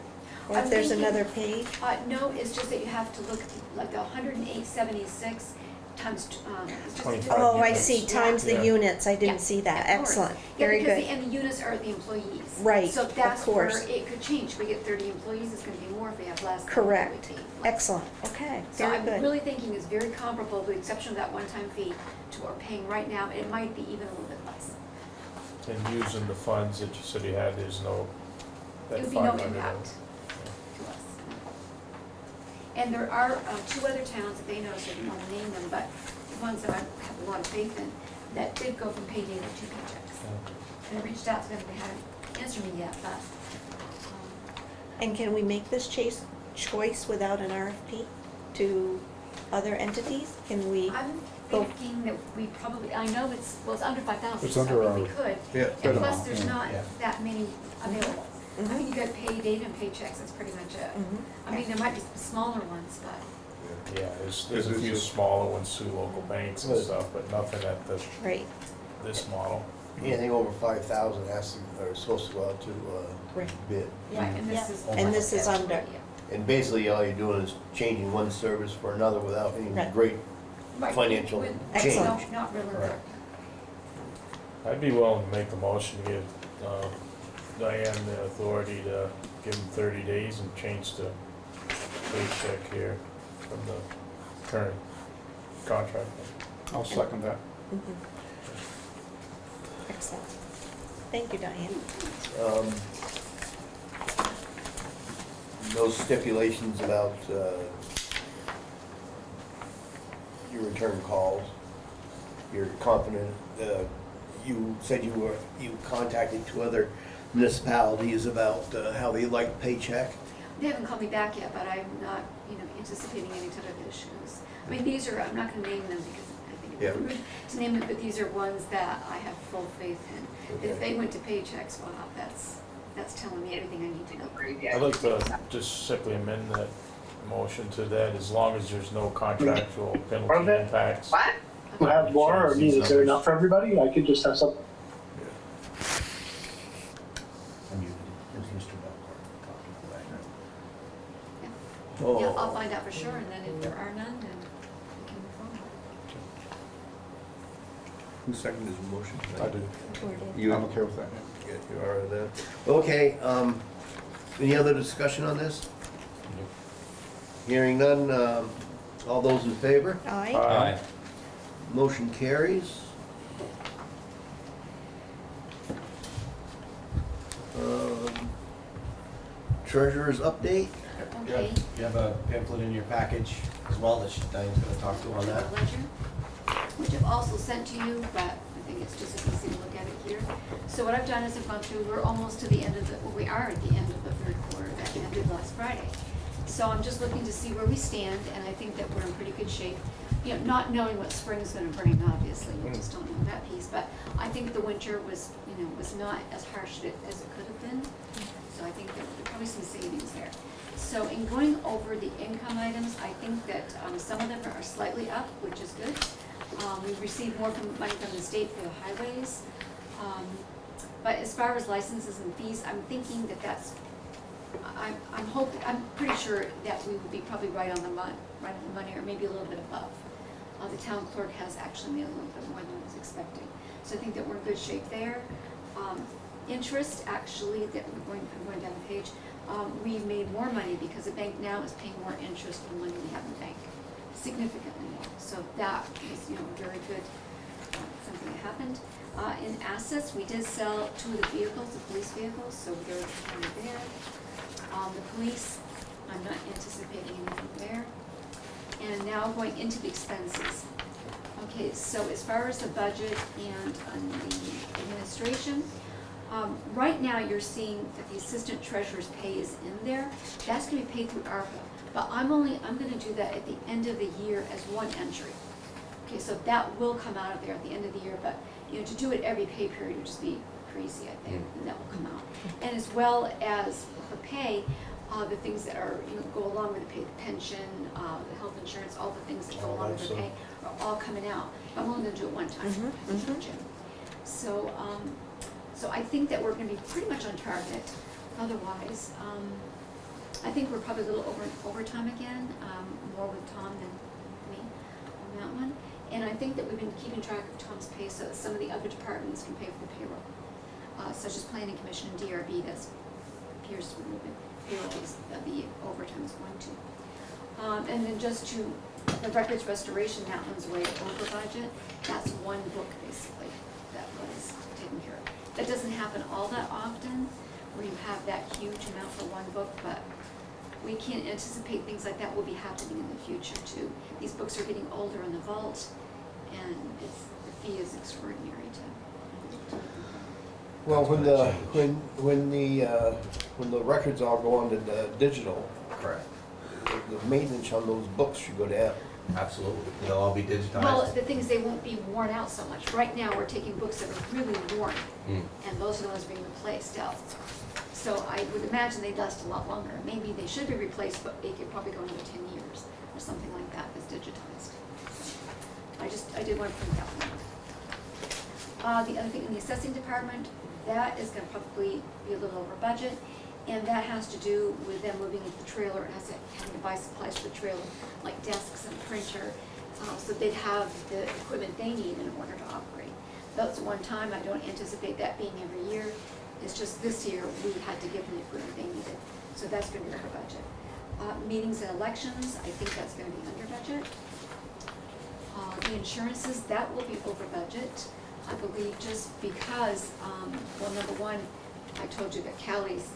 Or if I'm there's thinking- another page? Uh, no, it's just that you have to look, at like the hundred and eight seventy-six times, t- um, it's just. a 25 Oh, I units. see, times the Yeah. units, I Yeah, didn't see that, of course. excellent, Yeah, very because good. the, and the units are the employees. Right, So of that's where course. it could change. If we get thirty employees, it's gonna be more. If we have less, then it Correct. would be less. Excellent, okay, So very I'm good. really thinking it's very comparable, with the exception of that one-time fee, to what we're paying right now. It might be even a little bit less. And using the funds that you said you had, there's no, It that would be no five hundred. impact to us. And there are uh, two other towns that they know, so I didn't want to name them, but the ones that I have a lot of faith in, that did go from Paydata to Paychex. And I reached out to them, they haven't answered me yet, but, um, And can we make this chase, choice without an RFP to other entities? Can we? I'm Go. thinking that we probably, I know it's, well, it's under five thousand, It's so under I think we our- could. Yeah. And plus, amount, there's yeah. not Yeah. that many available. I Mhm. mean, you got Paydata and Paychex, that's pretty much it. Mhm. I mean, there might be some smaller ones, but Yeah, there's, there's a few smaller ones through local banks and stuff, but nothing at the, Right, this model. Anything over five thousand has to, are supposed to go out to, uh, Right. bid. Right, and this Yeah. is. And this is under. And basically, all you're doing is changing one service for another without any Right. great Right, financial with- Excellent. Not really, Right. I'd be willing to make the motion to give uh, Diane the authority to give him thirty days and change the paycheck here from the current contract. I'll second that. mhm. Excellent. Thank you, Diane. Um, No stipulations about uh, you return calls. You're confident, uh, you said you were, you contacted two other municipalities about uh, how they like Paychex. They haven't called me back yet, but I'm not, you know, anticipating any type of issues. I mean, these are, I'm not gonna name them because I think Yeah. it's rude to name them, but these are ones that I have full faith in. If they went to Paychex, wow, that's, that's telling me everything I need to know. I'd like to just simply amend that motion to that, as long as there's no contractual penalty impacts. What? To have more, or mean, is there enough for everybody? I could just have some, I'm muted. It was Mr. Belcourt talking in the background. Oh. Yeah, I'll find out for sure, and then if there are none, then we can move on. Who seconded his motion? I do. Or did- You, I'm okay with that. Yeah, you are with that. Okay, um, any other discussion on this? Hearing none, um, all those in favor? Aye. Aye. Motion carries. Um, Treasurer's update? You Okay. have- You have a pamphlet in your package as well that Diane's gonna talk to on that. Ledger, which I've also sent to you, but I think it's just as easy to look at it here. So what I've done is I've gone through, we're almost to the end of the, well, we are at the end of the third quarter that ended last Friday. So I'm just looking to see where we stand, and I think that we're in pretty good shape. You know, not knowing what spring is gonna bring, obviously, you just don't know that piece, but I think the winter was, you know, was not as harsh as it as it could have been. So I think there were probably some savings there. So in going over the income items, I think that um, some of them are slightly up, which is good. Um, We've received more from, money from the state for the highways. Um, But as far as licenses and fees, I'm thinking that that's, I'm, I'm hoping, I'm pretty sure that we will be probably right on the mon, right on the money, or maybe a little bit above. Uh, The town clerk has actually made a little bit more than I was expecting. So I think that we're in good shape there. Um, Interest, actually, that we're going, I'm going down the page, um, we made more money because the bank now is paying more interest than money we have in the bank, significantly more. So that is, you know, very good, uh, something that happened. Uh, in assets, we did sell two of the vehicles, the police vehicles, so there's money there. Um, the police, I'm not anticipating anything there. And now going into the expenses. Okay, so as far as the budget and on the administration, um, right now, you're seeing that the assistant treasurer's pay is in there. That's gonna be paid through ARPA, but I'm only, I'm gonna do that at the end of the year as one entry. Okay, so that will come out of there at the end of the year, but, you know, to do it every pay period would just be crazy, I think, and that will come out. And as well as her pay, uh, the things that are, you know, go along with the pay, the pension, uh, the health insurance, all the things that go along with the pay are all coming out. I'm only gonna do it one time, I think. So, um, so I think that we're gonna be pretty much on target. Otherwise, um, I think we're probably a little over, overtime again, um, more with Tom than me on that one. And I think that we've been keeping track of Tom's pay so that some of the other departments can pay for the payroll. Uh, such as planning commission and DRB, that's appears to be moving, payroll is, the overtime is going to. Um, and then just to, the records restoration, that one's way over budget. That's one book basically that was taken care of. That doesn't happen all that often, where you have that huge amount for one book, but we can't anticipate things like that will be happening in the future too. These books are getting older in the vault, and it's, the fee is extraordinary to. to- Well, when the, when, when the, uh, when the records all go on to the digital, Correct. the the maintenance on those books should go down. Absolutely. They'll all be digitized. Well, the thing is, they won't be worn out so much. Right now, we're taking books that are really worn, Mm. and those are the ones being replaced out. So I would imagine they last a lot longer. Maybe they should be replaced, but they could probably go another ten years, or something like that, that's digitized. I just, I did want to point that one out. Uh, the other thing, in the assessing department, that is gonna probably be a little over budget, and that has to do with them moving into the trailer, and to, having to buy supplies for the trailer, like desks and printer, uh, so they'd have the equipment they need in order to operate. That's one time, I don't anticipate that being every year, it's just this year, we had to give them the equipment they needed, so that's gonna be over budget. Uh, meetings and elections, I think that's gonna be under budget. Uh, the insurances, that will be over budget, I believe, just because, um, well, number one, I told you that Callie's,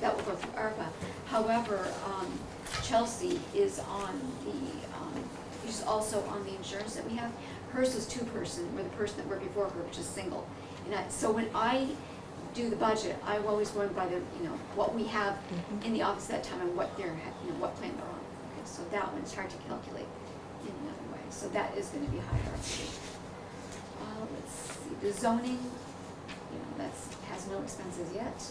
that will go through ARPA. However, um, Chelsea is on the, um, she's also on the insurance that we have. Hers was two-person, where the person that worked before her was just single. And I, so when I do the budget, I'm always going by the, you know, what we have in the office at that time and what they're, you know, what plan they're on. Okay, so that one is hard to calculate in another way, so that is gonna be higher, I. Uh, let's see, the zoning, you know, that's, has no expenses yet.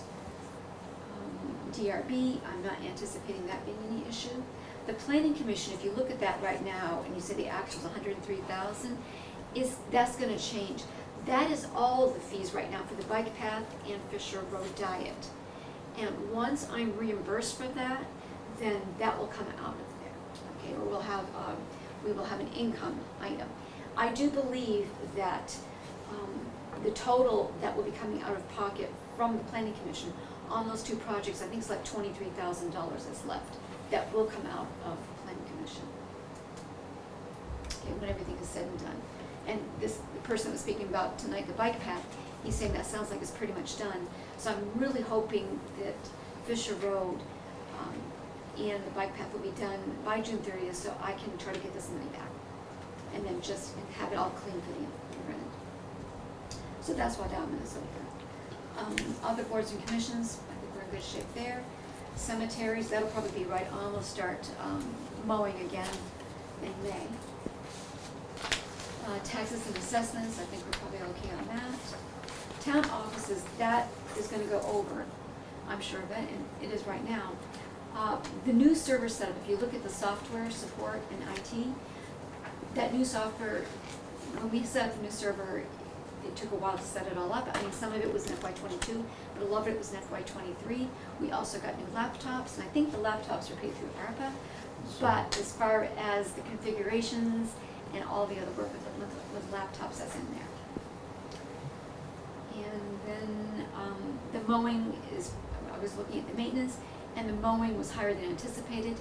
DRB, I'm not anticipating that being any issue. The planning commission, if you look at that right now, and you say the and three thousand, is, that's gonna change. That is all the fees right now for the bike path and Fisher Road diet. And once I'm reimbursed for that, then that will come out of there, okay, or we'll have, um, we will have an income item. I do believe that, um, the total that will be coming out of pocket from the planning commission on those two projects, I think it's like twenty-three thousand dollars that's left, that will come out of the planning commission. Okay, when everything is said and done. And this, the person was speaking about tonight, the bike path, he's saying that sounds like it's pretty much done. So I'm really hoping that Fisher Road, um, and the bike path will be done by June thirtieth, so I can try to get this money back. And then just have it all clean for the, the end. So that's why is over. Um, other boards and commissions, I think we're in good shape there. Cemeteries, that'll probably be right on, we'll start, um, mowing again in May. Uh, taxes and assessments, I think we're probably okay on that. Town offices, that is gonna go over, I'm sure of it, and it is right now. Uh, the new server setup, if you look at the software support and IT, that new software, when we set up the new server, it took a while to set it all up. I mean, some of it was in FY twenty-two, but a lot of it was in FY twenty-three. We also got new laptops, and I think the laptops are paid through ARPA. But as far as the configurations and all the other work with, with, with laptops, that's in there. And then, um, the mowing is, I was looking at the maintenance, and the mowing was higher than anticipated.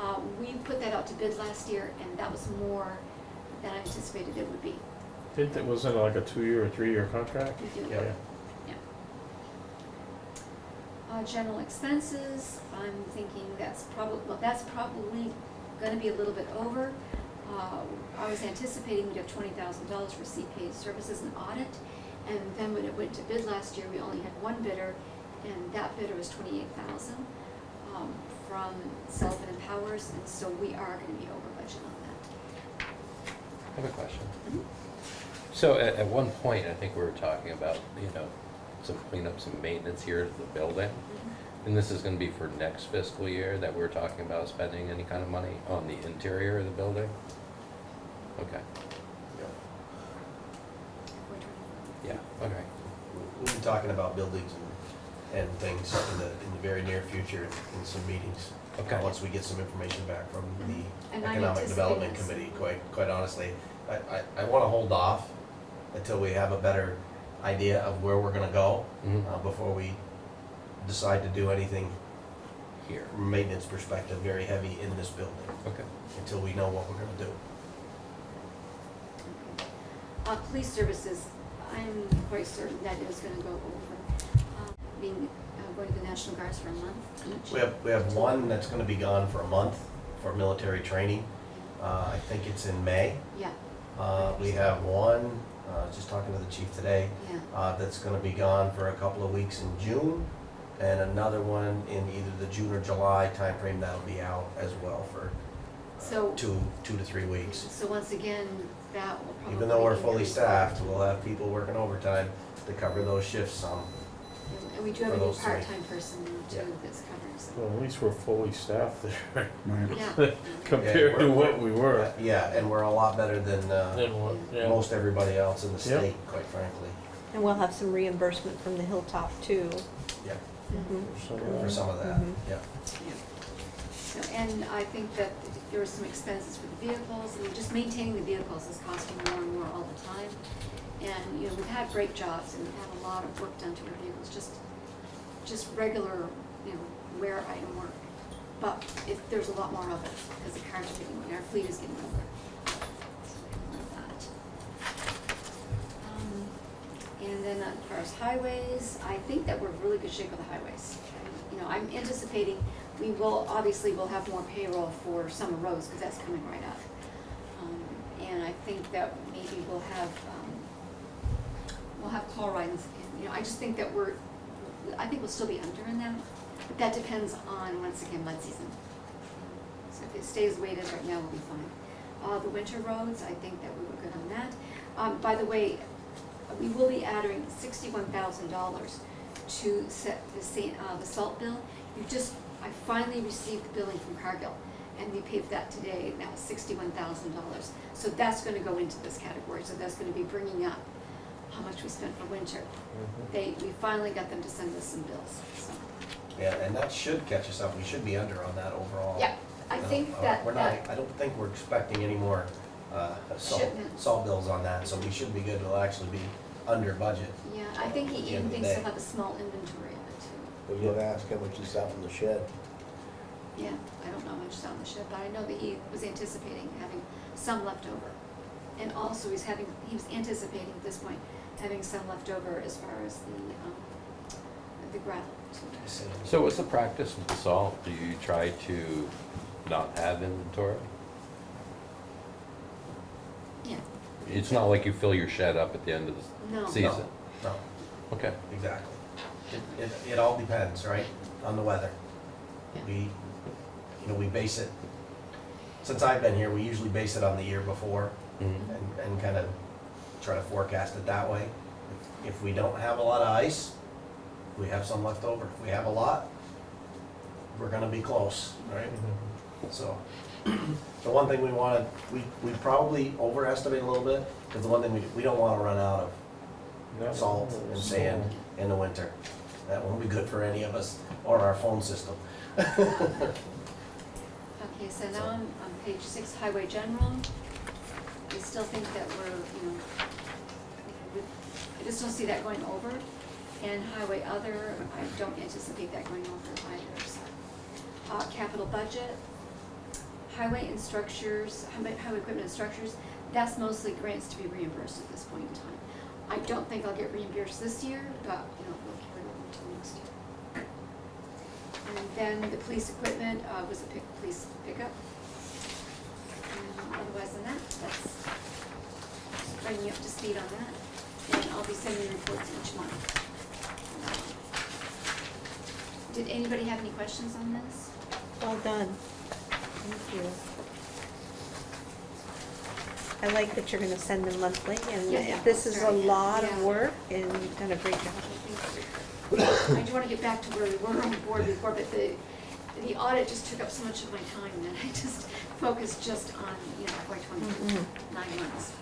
Uh, we put that out to bid last year, and that was more than I anticipated it would be. It wasn't like a two-year or three-year contract? Do. Yeah. Yeah. Uh, general expenses, I'm thinking that's probably, well, that's probably gonna be a little bit over. Uh, I was anticipating we'd have twenty thousand dollars for CPA services and audit. And then when it went to bid last year, we only had one bidder, and that bidder was twenty-eight thousand, um, from Sullivan and Powers, and so we are gonna be over budget on that. I have a question. Mhm. So at, at one point, I think we were talking about, you know, some cleanup, some maintenance here at the building. And this is gonna be for next fiscal year that we're talking about spending any kind of money on the interior of the building? Okay, We're yeah, okay. We'll be talking about buildings and, and things in the, in the very near future in some meetings. uh, Okay. Once we get some information back from the And I'm Economic Development anticipating Committee, quite, quite honestly. I, I, I wanna hold off until we have a better idea of where we're gonna go, Mhm. uh, before we decide to do anything Here, from a maintenance perspective, very heavy in this building, okay. until we know what we're gonna do. Uh, police services, I'm quite certain that that is gonna go over, uh, being, uh, going to the National Guards for a month each. We have, we have one that's gonna be gone for a month for military training. Uh, I think it's in May. Yeah, Uh, we have one, uh, just talking to the chief today, yeah, uh, that's gonna be gone for a couple of weeks in June. And another one in either the June or July timeframe that'll be out as well for so, uh, two, two to three weeks. so once again, that will probably. Even though we're fully staffed, we'll have people working overtime to cover those shifts some. And we do have for a new those three. part-time person now Yeah. too that's covering some. Well, at least we're fully staffed there Right. Yeah, compared to what we were. Yeah, and we're a lot better than, uh, Then what, yeah. most everybody else in the Yep. state, quite frankly. And we'll have some reimbursement from the Hilltop too. Yeah, Mhm. So, for uh, some of that, Mhm. yeah. yeah. So, And I think that there are some expenses for the vehicles, and just maintaining the vehicles is costing more and more all the time. And, you know, we've had great jobs and we've had a lot of work done to our vehicles, just, just regular, you know, wear item work. But if, there's a lot more of it, because the cars are getting, our fleet is getting older. Um, And then as far as highways, I think that we're really good shape with the highways. You know, I'm anticipating, we will, obviously, we'll have more payroll for summer roads, because that's coming right up. Um, and I think that maybe we'll have, um, we'll have chloride, and, you know, I just think that we're, I think we'll still be under in that, but that depends on, once again, mud season. So if it stays the way it is right now, we'll be fine. Uh, the winter roads, I think that we were good on that. Um, by the way, we will be adding sixty-one thousand dollars to set the uh, the salt bill. You just, I finally received the billing from Cargill, and we paid for that today, and that was sixty-one thousand dollars. So that's gonna go into this category, so that's gonna be bringing up how much we spent for winter. They, we finally got them to send us some bills, so. Yeah, and that should catch us up, we should be under on that overall. Yeah, I No, think uh, that, We're not, that, I don't think we're expecting any more, uh, salt, Shipments. salt bills on that, so we should be good, we'll actually be under budget. yeah, I think he even end thinks day. he'll have a small inventory of it too. We gonna ask how much is out in the shed. Yeah, I don't know how much is on the ship, but I know that he was anticipating having some left over. And also he's having, he was anticipating at this point, having some left over as far as the, um, the gravel. So what's the practice with the salt? Do you try to not have inventory? Yeah, It's not like you fill your shed up at the end of No. the season? No, Okay. exactly. It, it, it all depends, right, on the weather. Yeah. We, you know, we base it, since I've been here, we usually base it on the year before Mhm. and, and kind of try to forecast it that way. If- If we don't have a lot of ice, we have some left over. If we have a lot, we're gonna be close, right? Mm-hmm. So, the one thing we wanted, we, we probably overestimate a little bit, because the one thing we, we don't wanna run out of salt and sand in the winter. That won't be good for any of us or our phone system. okay, so now on, on page six, highway general, I still think that we're, you know, I just don't see that going over. And highway other, I don't anticipate that going over either, so. Uh, capital budget, highway and structures, highway, equipment and structures, that's mostly grants to be reimbursed at this point in time. I don't think I'll get reimbursed this year, but, you know, we'll carry over until next year. And then the police equipment, uh, was a pick, police pickup. And otherwise than that, that's bringing you up to speed on that. And I'll be sending reports each month. Did anybody have any questions on this? Well done. Thank you. I like that you're gonna send them monthly, and Yeah, yeah, this is a sorry, yeah, lot of yeah. work, and you've done a great job. I do wanna get back to where we were on the board before, but the, the audit just took up so much of my time that I just focused just on, you know, FY twenty-two, nine mm-hmm. months.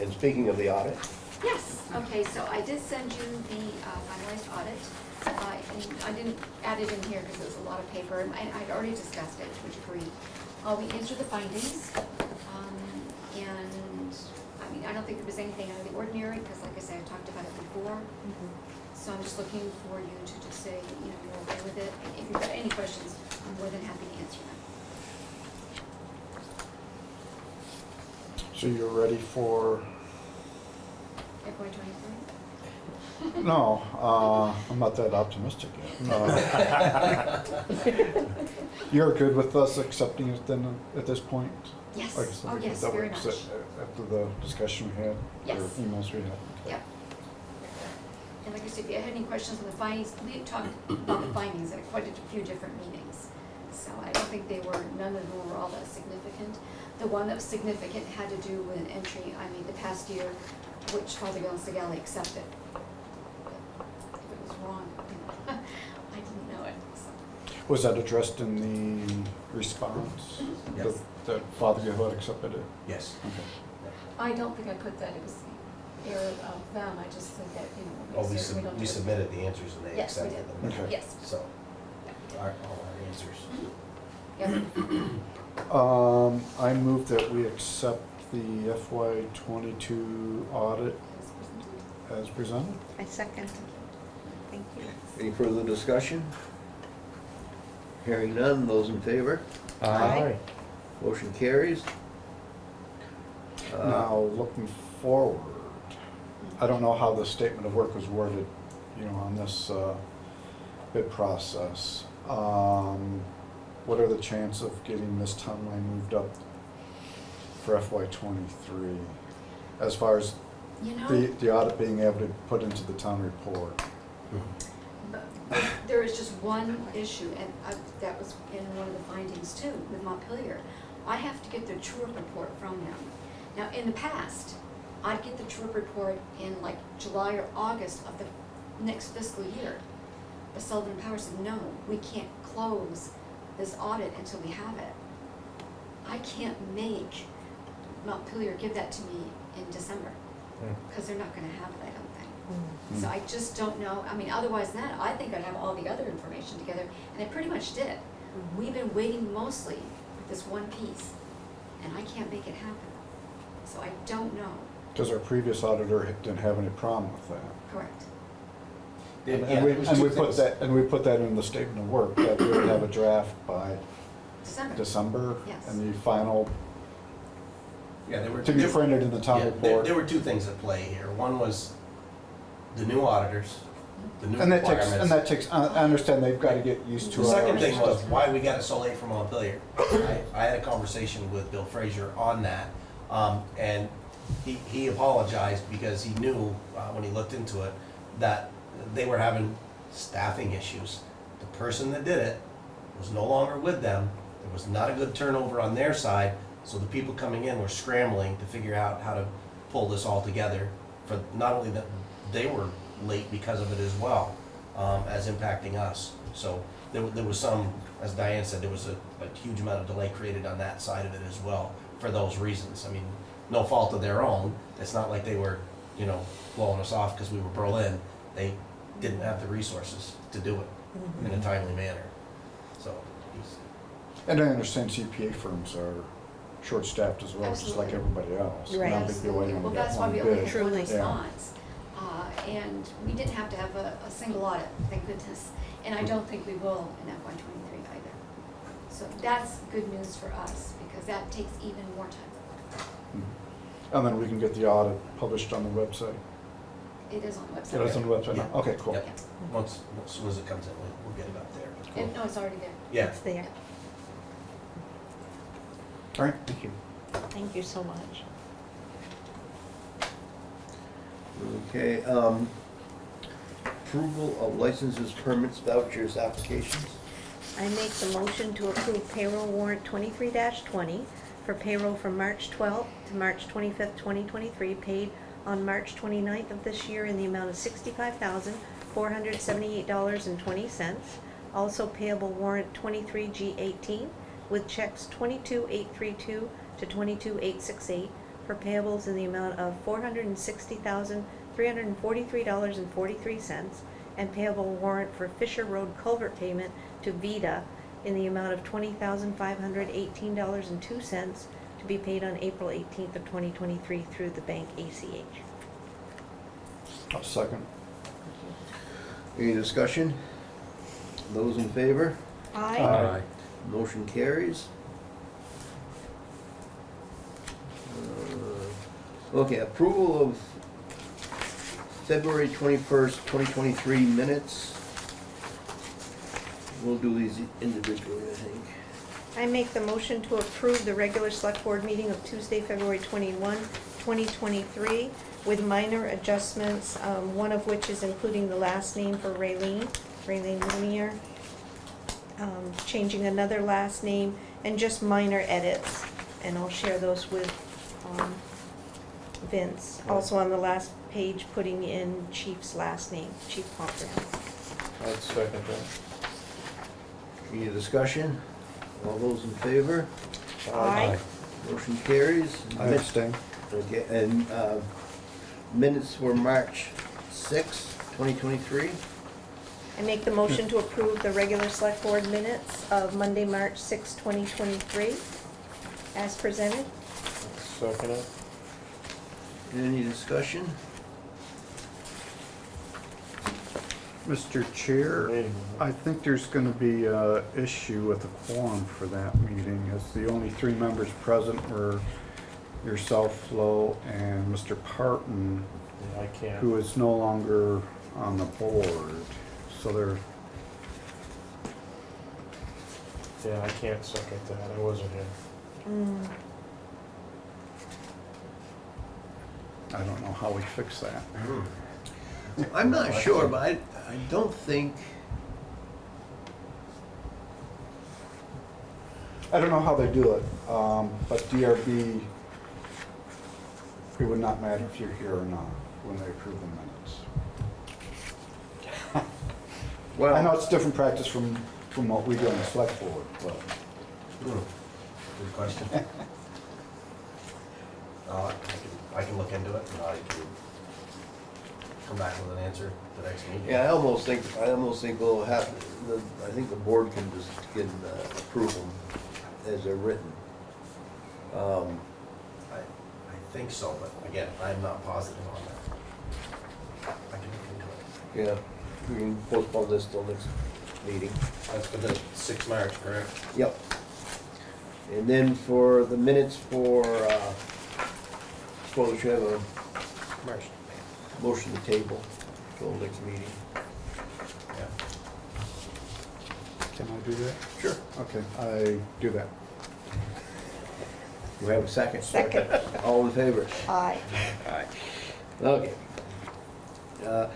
And speaking of the audit, Yes, okay, so I did send you the uh, finalized audit. Uh, and I didn't add it in here because it was a lot of paper, and I- I'd already discussed it, which agreed. Uh, we answered the findings, um, and, I mean, I don't think there was anything out of the ordinary, because like I said, I talked about it before. Mhm. So I'm just looking for you to just say, you know, you're okay with it, and if you've got any questions, I'm more than happy to answer them. So you're ready for, FY twenty-three? no, uh, I'm not that optimistic yet. Uh, You're good with us accepting it then at this point? Yes, Like I said, oh yes, that very much. After the discussion we had, or Yes. emails we had? Yep. And like I said, if you had any questions on the findings, we had talked about the findings at quite a few different meetings. So I don't think they were, none of them were all that significant. The one that was significant had to do with an entry I made the past year, which Fothergill Segale accepted. If it was wrong, you know, I didn't know it, so. Was that addressed in the response? Yes. That- That Father Yehood accepted it? Yes. Okay. I don't think I put that it was the error of them, I just said that, you know. Oh, we sub, don't we do it. submitted the answers and they Yes, we accepted did. them. Okay. Yes. So, our, all our answers. Yeah. Um, I move that we accept the FY twenty-two audit as presented. I second. Thank you. any further discussion? Hearing none, those in favor? Aye. Motion carries. Uh, Now, looking forward, I don't know how the statement of work was worded, you know, on this, uh, bid process. Um, what are the chances of getting this town line moved up for FY twenty-three, as far as You know? the, the audit being able to put into the town report. But but There is just one issue, and I- that was in one of the findings too, with Montpelier. I have to get the true report from them. Now, in the past, I'd get the true report in like July or August of the next fiscal year. But Sullivan Power said, no, we can't close this audit until we have it. I can't make Montpelier give that to me in December, Hmm. because they're not gonna have it, I don't think. So I just don't know, I mean, otherwise than that, I think I'd have all the other information together, and I pretty much did. We've been waiting mostly for this one piece, and I can't make it happen. So I don't know, Because our previous auditor didn't have any problem with that. correct. Yeah, And yeah, we, and we put that, and we put that in the statement of work, that we would have a draft by December. December. Yes. And the final, Yeah, there were. to be there- printed in the town Yeah, there, report. there were two things at play here. One was the new auditors, the new And that takes, and requirements. that takes, I I understand they've got to get used to it. The our second thing was stuff. why we got it so late from Montpelier. I, I had a conversation with Bill Frazier on that, um, and he, he apologized because he knew, uh, when he looked into it, that they were having staffing issues. The person that did it was no longer with them, there was not a good turnover on their side, so the people coming in were scrambling to figure out how to pull this all together. For not only that, they were late because of it as well, um, as impacting us. So there, there was some, as Diane said, there was a, a huge amount of delay created on that side of it as well, for those reasons. I mean, no fault of their own, it's not like they were, you know, blowing us off because we were Berlin. They didn't have the resources to do it in a timely manner, so. And I understand CPA firms are short-staffed as well, just like Absolutely. everybody else. Right. Not big deal, we Absolutely. only Well, got that's why one we only bid. had one Truly. response. Uh, and we didn't have to have a, a single audit, thank goodness. And I don't think we will in FY twenty-three either. So that's good news for us, because that takes even more time. Mhm. And then we can get the audit published on the website. It is on the website. It is on the website now? Okay, cool. Yep. Once, as soon as it comes in, we'll, we'll get it up there. but- And, no, it's already there. Yeah, It's there. All right, thank you. Thank you so much. Okay, um, approval of licenses, permits, vouchers, applications. I make the motion to approve payroll warrant twenty-three twenty for payroll from March twelfth to March twenty-fifth, twenty twenty-three, paid on March 29th of this year in the amount of sixty-five thousand, four hundred seventy-eight dollars and twenty cents. Also payable warrant twenty-three G eighteen with checks twenty-two eight three two to twenty-two eight six eight for payables in the amount of four hundred and sixty thousand, three hundred and forty-three dollars and forty-three cents and payable warrant for Fisher Road culvert payment to Vita in the amount of twenty thousand five hundred eighteen dollars and two cents to be paid on April eighteenth of twenty twenty-three through the bank ACH. I'll second. Any discussion? Those in favor? Aye. Motion carries. Uh, Okay, approval of February twenty-first, twenty twenty-three minutes. We'll do these individually, I think. I make the motion to approve the regular select board meeting of Tuesday, February 21, 2023, with minor adjustments, um, one of which is including the last name for Raylene, Raylene Lumiere, um, changing another last name, and just minor edits. And I'll share those with um, Vince. Also on the last page, putting in Chief's last name, Chief Pomfrey. I'd second that. Any discussion? All those in favor? Aye. Motion carries. I abstain. Okay, and, uh, minutes for March sixth, twenty twenty-three. I make the motion to approve the regular select board minutes of Monday, March 6, 2023, as presented. Second it. Any discussion? Mr. Chair, I think there's gonna be a issue with the quorum for that meeting, as the only three members present were yourself, Flo, and Mr. Parton, Yeah, I can't. who is no longer on the board. So they're, Yeah, I can't second that. I wasn't here. Mm, I don't know how we fix that. I'm not sure, but I, I don't think, I don't know how they do it, um, but DRB, it would not matter if you're here or not when they approve the minutes. Well. I know it's different practice from, from what we do on the select board, but. Good question. Uh, I can, I can look into it, and I can come back with an answer the next meeting. Yeah, I almost think, I almost think we'll have, the, I think the board can just, can uh, approve them as they're written. Um, I, I think so, but again, I'm not positive on that. I can look into it. Yeah, we can postpone this till next meeting. That's for the sixth March, correct? Yep. And then for the minutes for, uh, suppose we should have a March. motion to table till next meeting. Yeah. Can I do that? Sure. Okay, I do that. Do we have a second? Second. All in favor? Aye. Aye. Okay. Uh,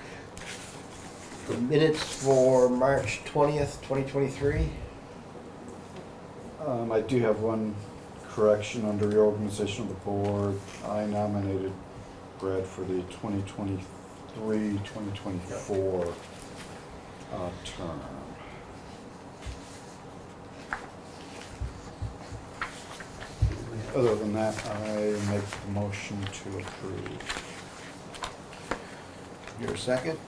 The minutes for March twentieth, twenty twenty-three? Um, I do have one correction under reorganization of the board. I nominated Brad for the 2023, 2024 uh, term. Other than that, I make the motion to approve. Your second?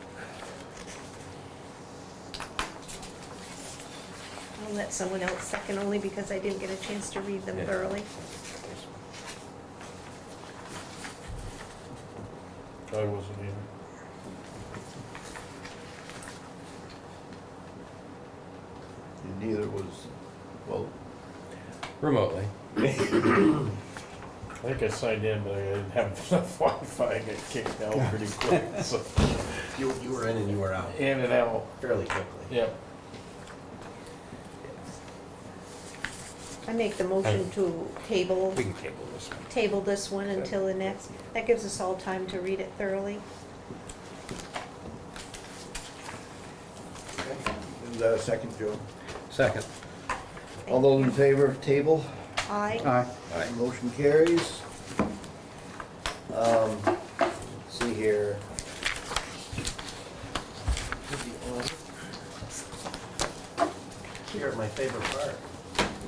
I'll let someone else second only because I didn't get a chance to read them Yeah. thoroughly. I wasn't either. And neither was, well, Remotely. I think I signed in, but I didn't have enough Wi-Fi, I got kicked out pretty quick, so, You, you were in and you were out in and out, fairly quickly. yep. I make the motion to table, We can table this one. table this one until the next. That gives us all time to read it thoroughly. is that a second, Joe? Second. All those in favor of table? Aye. Aye. Aye. Motion carries. Um, let's see here. Here, my favorite part.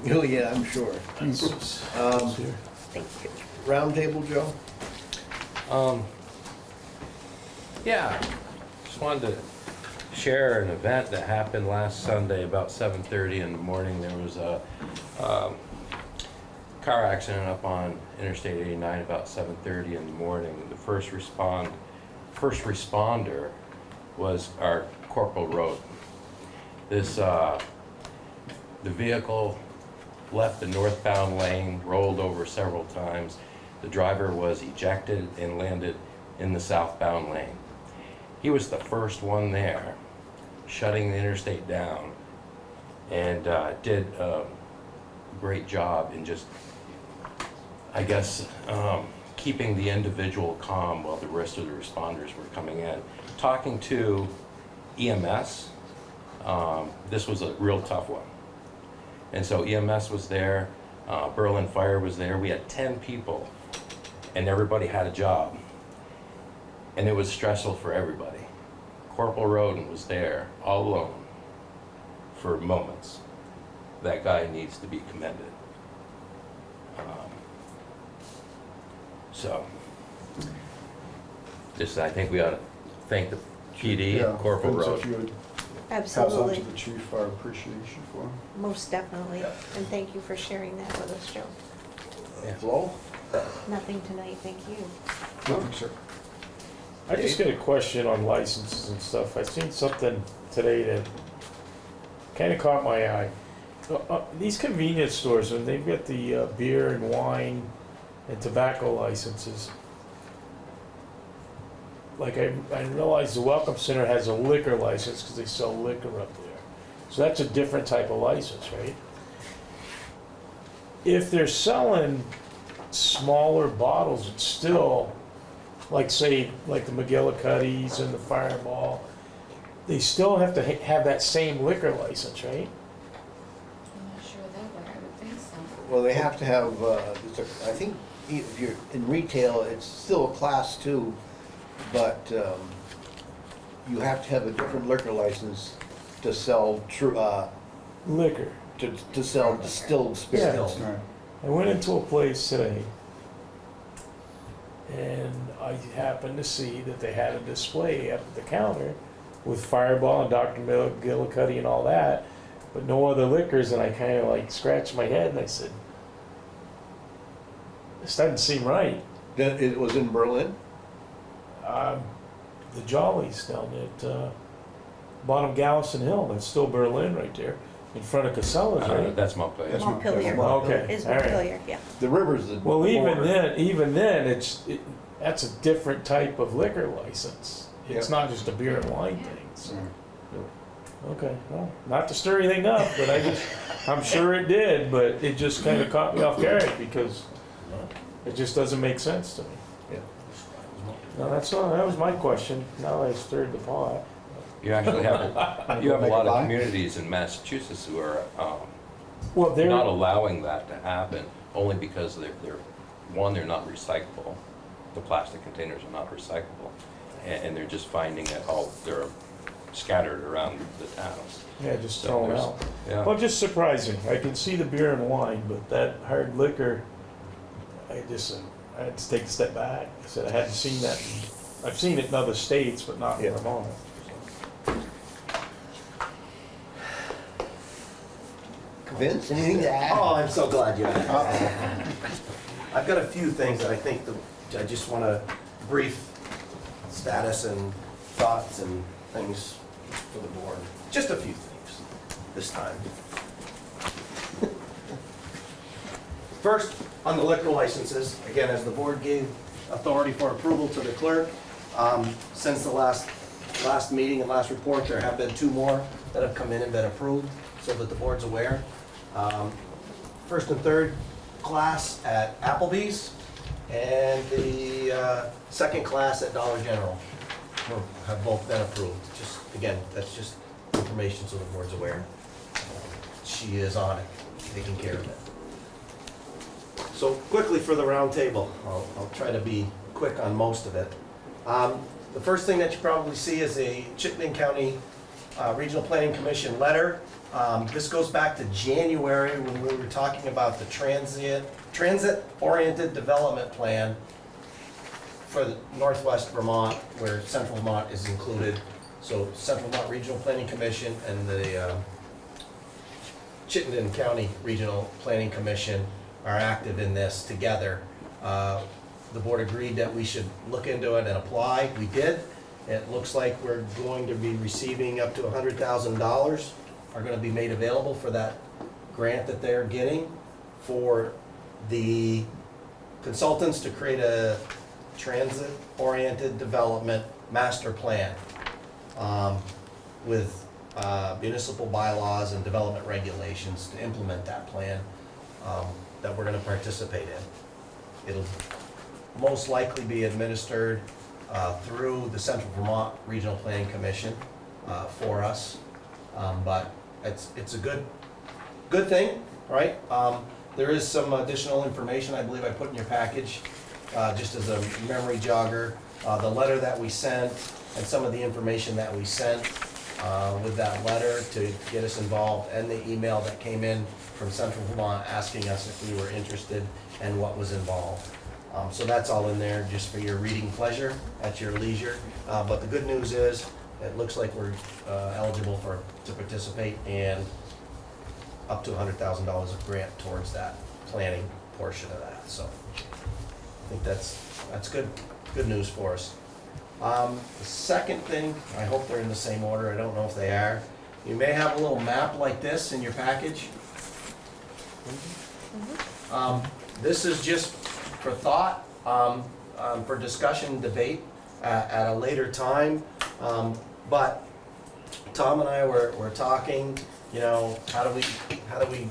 Oh, yeah, I'm sure. Um, Thank you. roundtable, Joe? Um, yeah, just wanted to share an event that happened last Sunday about seven thirty in the morning. There was a, um, car accident up on Interstate eighty-nine about seven thirty in the morning. The first respond, first responder was our Corporal Roden. This, uh, the vehicle left the northbound lane, rolled over several times. The driver was ejected and landed in the southbound lane. He was the first one there, shutting the interstate down, and uh, did a great job in just, I guess, um, keeping the individual calm while the rest of the responders were coming in. Talking to EMS, um, this was a real tough one. And so EMS was there, uh, Berlin Fire was there. We had 10 people, and everybody had a job. And it was stressful for everybody. Corporal Roden was there, all alone, for moments. That guy needs to be commended. Um, So, just, I think we ought to thank the PD Yeah, and Corporal Roden. If pass on Absolutely, to the chief our appreciation for him. most definitely. And thank you for sharing that with us, Joe. Yeah. Flo? Nothing tonight, thank you. Nothing, sir. I just got a question on licenses and stuff. I seen something today that kinda caught my eye. Uh, uh, These convenience stores, when they've got the uh, beer and wine and tobacco licenses, like I, I realize the Welcome Center has a liquor license because they sell liquor up there. So that's a different type of license, right? If they're selling smaller bottles, it's still like say, like the McGillicuddy's and the Fireball, they still have to ha- have that same liquor license, right? I'm not sure of that, but I would think so. Well, they have to have, uh, it's a- I think if you're in retail, it's still a class two, but um, you have to have a different liquor license to sell true, uh, Liquor. to, to sell distilled spirits. Right. I went into a place today and I happened to see that they had a display up at the counter with Fireball and Dr. McGillicuddy and all that, but no other liquors. And I kind of like scratched my head and I said, this doesn't seem right. Then it was in Berlin? Um, the Jollies down at uh, bottom Gallison Hill, that's still Berlin right there, in front of Casella's, Uh, right? That's Montpelier. That's Montpelier Okay, is all right. Montpelier, yeah. The river's the. Well, even border. then, even then, it's, it, that's a different type of liquor license. It's not just a beer and wine thing, so, Right. okay, well, not to stir anything up, but I just, I'm sure it did, but it just kinda caught me off guard because it just doesn't make sense to me. Yeah. No, that's all, that was my question, now I stirred the pot. You actually have, you have a lot of communities in Massachusetts who are um, Well, there, not allowing that to happen, only because they're, they're, one, they're not recyclable. The plastic containers are not recyclable, and, and they're just finding that, all, they're scattered around the towns. yeah, just So thrown there's- out. Yeah. Well, just surprising. I can see the beer and wine, but that hard liquor, I just, I had to take a step back. I said I hadn't seen that. I've seen it in other states, but not in Yeah. Vermont. Vince, anything to add? Oh, I'm so glad you asked. I've got a few things that I think that I just want to brief status and thoughts and things for the board. Just a few things this time. First, on the liquor licenses, again, as the board gave authority for approval to the clerk, um, since the last, last meeting and last report, there have been two more that have come in and been approved, so that the board's aware. Um, First and third class at Applebee's, and the uh, second class at Dollar General have both been approved. Just, again, that's just information so the board's aware. She is on it, taking care of it. So quickly for the round table, I'll, I'll try to be quick on most of it. Um, The first thing that you probably see is a Chittenden County uh, Regional Planning Commission letter. Um, This goes back to January when we were talking about the transient, transit-oriented development plan for the Northwest Vermont, where Central Vermont is included. So Central Vermont Regional Planning Commission and the uh, Chittenden County Regional Planning Commission are active in this together. Uh, The board agreed that we should look into it and apply. We did. It looks like we're going to be receiving up to hundred thousand dollars are gonna be made available for that grant that they're getting for the consultants to create a transit-oriented development master plan um, with uh, municipal bylaws and development regulations to implement that plan um, that we're gonna participate in. It'll most likely be administered uh, through the Central Vermont Regional Planning Commission uh, for us. Um, But it's, it's a good, good thing, right? Um, There is some additional information I believe I put in your package, uh, just as a memory jogger. Uh, The letter that we sent and some of the information that we sent uh, with that letter to get us involved, and the email that came in from Central Vermont asking us if we were interested and what was involved. Um, So that's all in there, just for your reading pleasure, at your leisure. Uh, But the good news is, it looks like we're uh, eligible for, to participate, and up to hundred thousand dollars of grant towards that planning portion of that, so. I think that's, that's good, good news for us. Um, The second thing, I hope they're in the same order, I don't know if they are. You may have a little map like this in your package. Um, This is just for thought, um, um, for discussion, debate at, at a later time. Um, But Tom and I were, were talking, you know, how do we, how do we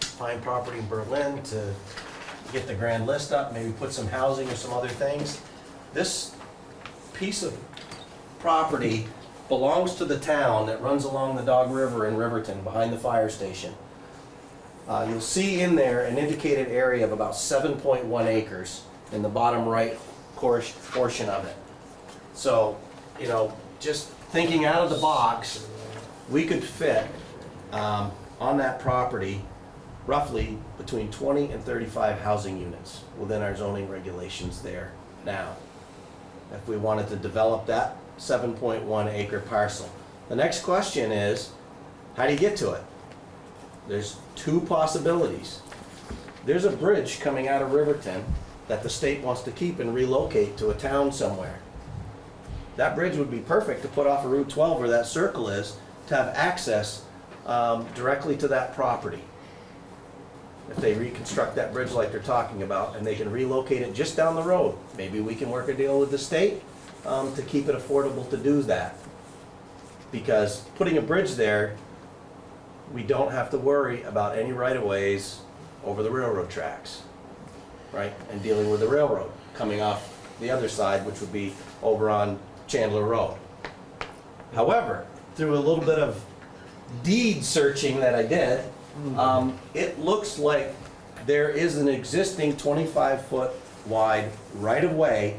find property in Berlin to get the grand list up, maybe put some housing or some other things? This piece of property belongs to the town that runs along the Dog River in Riverton, behind the fire station. Uh, you'll see in there an indicated area of about seven point one acres in the bottom right portion of it. So, you know, just thinking out of the box, we could fit, um, on that property, roughly between twenty and thirty-five housing units within our zoning regulations there now. If we wanted to develop that seven point one acre parcel. The next question is, how do you get to it? There's two possibilities. There's a bridge coming out of Riverton that the state wants to keep and relocate to a town somewhere. That bridge would be perfect to put off of Route 12 where that circle is, to have access um, directly to that property. If they reconstruct that bridge like they're talking about, and they can relocate it just down the road, maybe we can work a deal with the state um, to keep it affordable to do that. Because putting a bridge there, we don't have to worry about any right-of-ways over the railroad tracks, right? And dealing with the railroad coming off the other side, which would be over on Chandler Road. However, through a little bit of deed searching that I did, um, it looks like there is an existing twenty-five foot wide right-of-way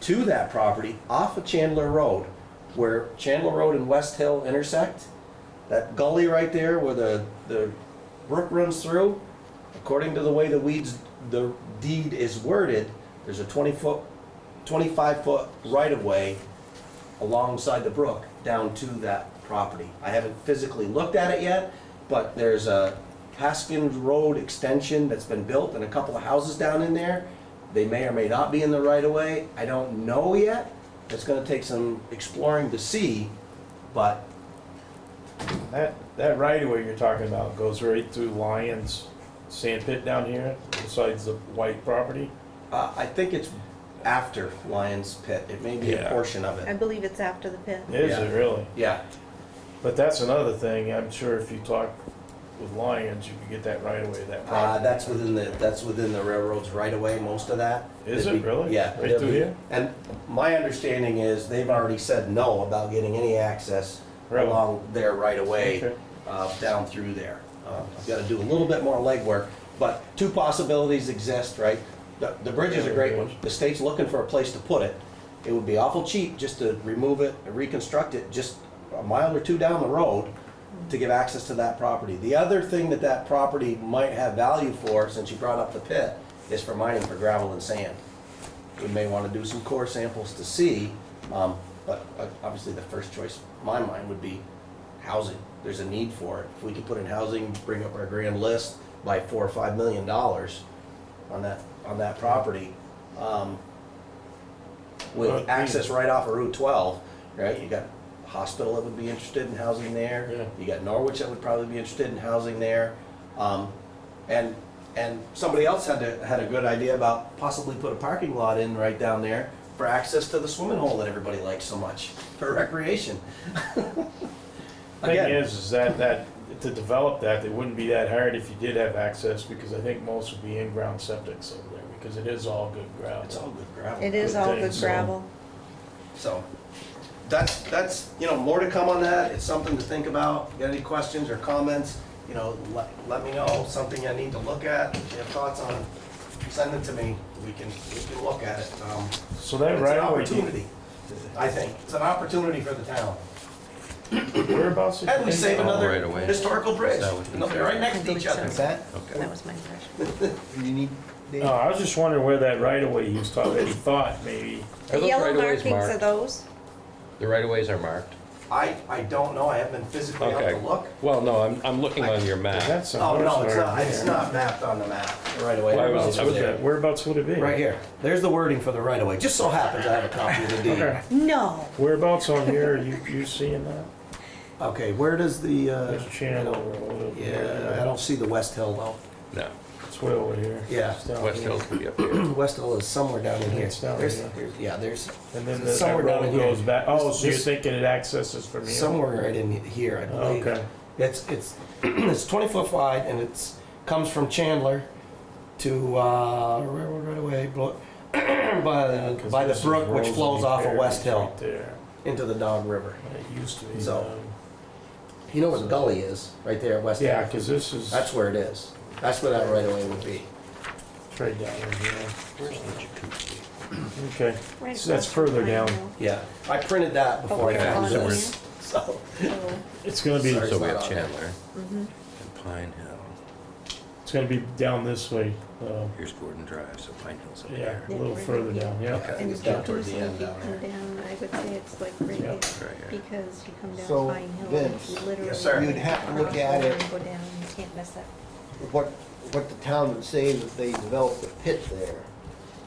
to that property off of Chandler Road, where Chandler Road and West Hill intersect. That gully right there where the, the brook runs through, according to the way the weeds, the deed is worded, there's a twenty foot, twenty-five foot right-of-way alongside the brook down to that property. I haven't physically looked at it yet, but there's a Haskins Road extension that's been built and a couple of houses down in there. They may or may not be in the right of way. I don't know yet. It's gonna take some exploring to see, but That, that right of way you're talking about goes right through Lyons sand pit down here, besides the white property. uh, I think it's after Lyons Pit. It may be a Yeah. portion of it. I it. believe it's after the pit. Is Yeah. it really? Yeah, But that's another thing, I'm sure if you talk with Lyons, you could get that right away, that uh, property. that's within the, that's within the railroad's right of way, most of that. Is it be- really? Yeah. Right through here? And my understanding is they've already said no about getting any access Really? along their right of way. Okay. uh, down through there. Uh, I've got to do a little bit more legwork, but two possibilities exist, right? The, the bridge is a great one. The state's looking for a place to put it. It would be awful cheap just to remove it and reconstruct it just a mile or two down the road to give access to that property. The other thing that that property might have value for, since you brought up the pit, is for mining for gravel and sand. We may want to do some core samples to see, um, but uh, obviously the first choice, in my mind, would be housing. There's a need for it. If we could put in housing, bring up our grand list by four or five million dollars on that, on that property, um, with access right off of Route twelve, right? You got hospital that would be interested in housing Yeah. there. You got Norwich that would probably be interested in housing there. Um, and, and somebody else had to, had a good idea about possibly put a parking lot in right down there for access to the swimming hole that everybody likes so much, for recreation. The Thing is, is that, that, to develop that, it wouldn't be that hard if you did have access, because I think most would be in-ground septics over there, because it is all good gravel. it's all good gravel. It is Good all thing, good so- gravel. So, that's, that's, you know, more to come on that, it's something to think about, got any questions or comments, you know, let, let me know, something I need to look at, if you have thoughts on, it, send it to me, we can, we can look at it, um, So that it's an right away, opportunity, I think, it's an opportunity for the town. whereabouts? is And we it? save Oh, right another away. historical bridge, That would be and they'll right next to each other. Is that, Okay. That was my impression. you need, Dave? No, I was just wondering where that right of way he was talking, that he thought maybe, Are The yellow right-of-ways markings are those? The right of ways are marked? I, I don't know, I haven't been physically out Okay. to look. Well, no, I'm, I'm looking on your map. that's some Oh, no, it's not, it's not mapped on the map, right away. Well, I was- I was Whereabouts would it be? Right here. There's the wording for the right of way. Just so happens I have a copy of the deed. Okay, No. whereabouts on here, are you, you seeing that? Okay, where does the, uh, There's Chandler Road. yeah, I don't see the West Hill though. No, It's way over here. Yeah. It's down West here. Hills could be up here. West Hill is somewhere down in here. It's down There's, here. there's- yeah, there's And then It's the- that somewhere down road in here. goes back, oh, so you're This- thinking it accesses from here? somewhere right in here, I believe. Okay, It's, it's, it's twenty foot wide and it's, comes from Chandler to, uh, railroad right away, blo- by, 'Cause by the this is brook which Rosie flows off of Perry's West Hill right There, into the Dog River. it used to be, So- um, You know where the gully is, right there at West Hill? yeah, cause this is, That's where it is. That's where that right away would be. it's right down in here. Where's the jacuzzi? Okay, Right So that's across from further down. Pine Yeah, I printed that before I Okay, found on this, so. So, it's gonna be, Sorry. So we have on there. Chandler mhm. and Pine Hill. it's gonna be down this way, uh, Here's Gordon Drive, so Pine Hill's up yeah, here. a little right further here. down, yeah. I think And it's down towards the end down come there. down, I would say it's like right Yeah. here, Right here. because you come down So, Pine Hill, and it's Vince, literally. Yes, sir. You'd have to look across at the it. line, Go down, you can't mess up. What, what the town would say that they developed a pit there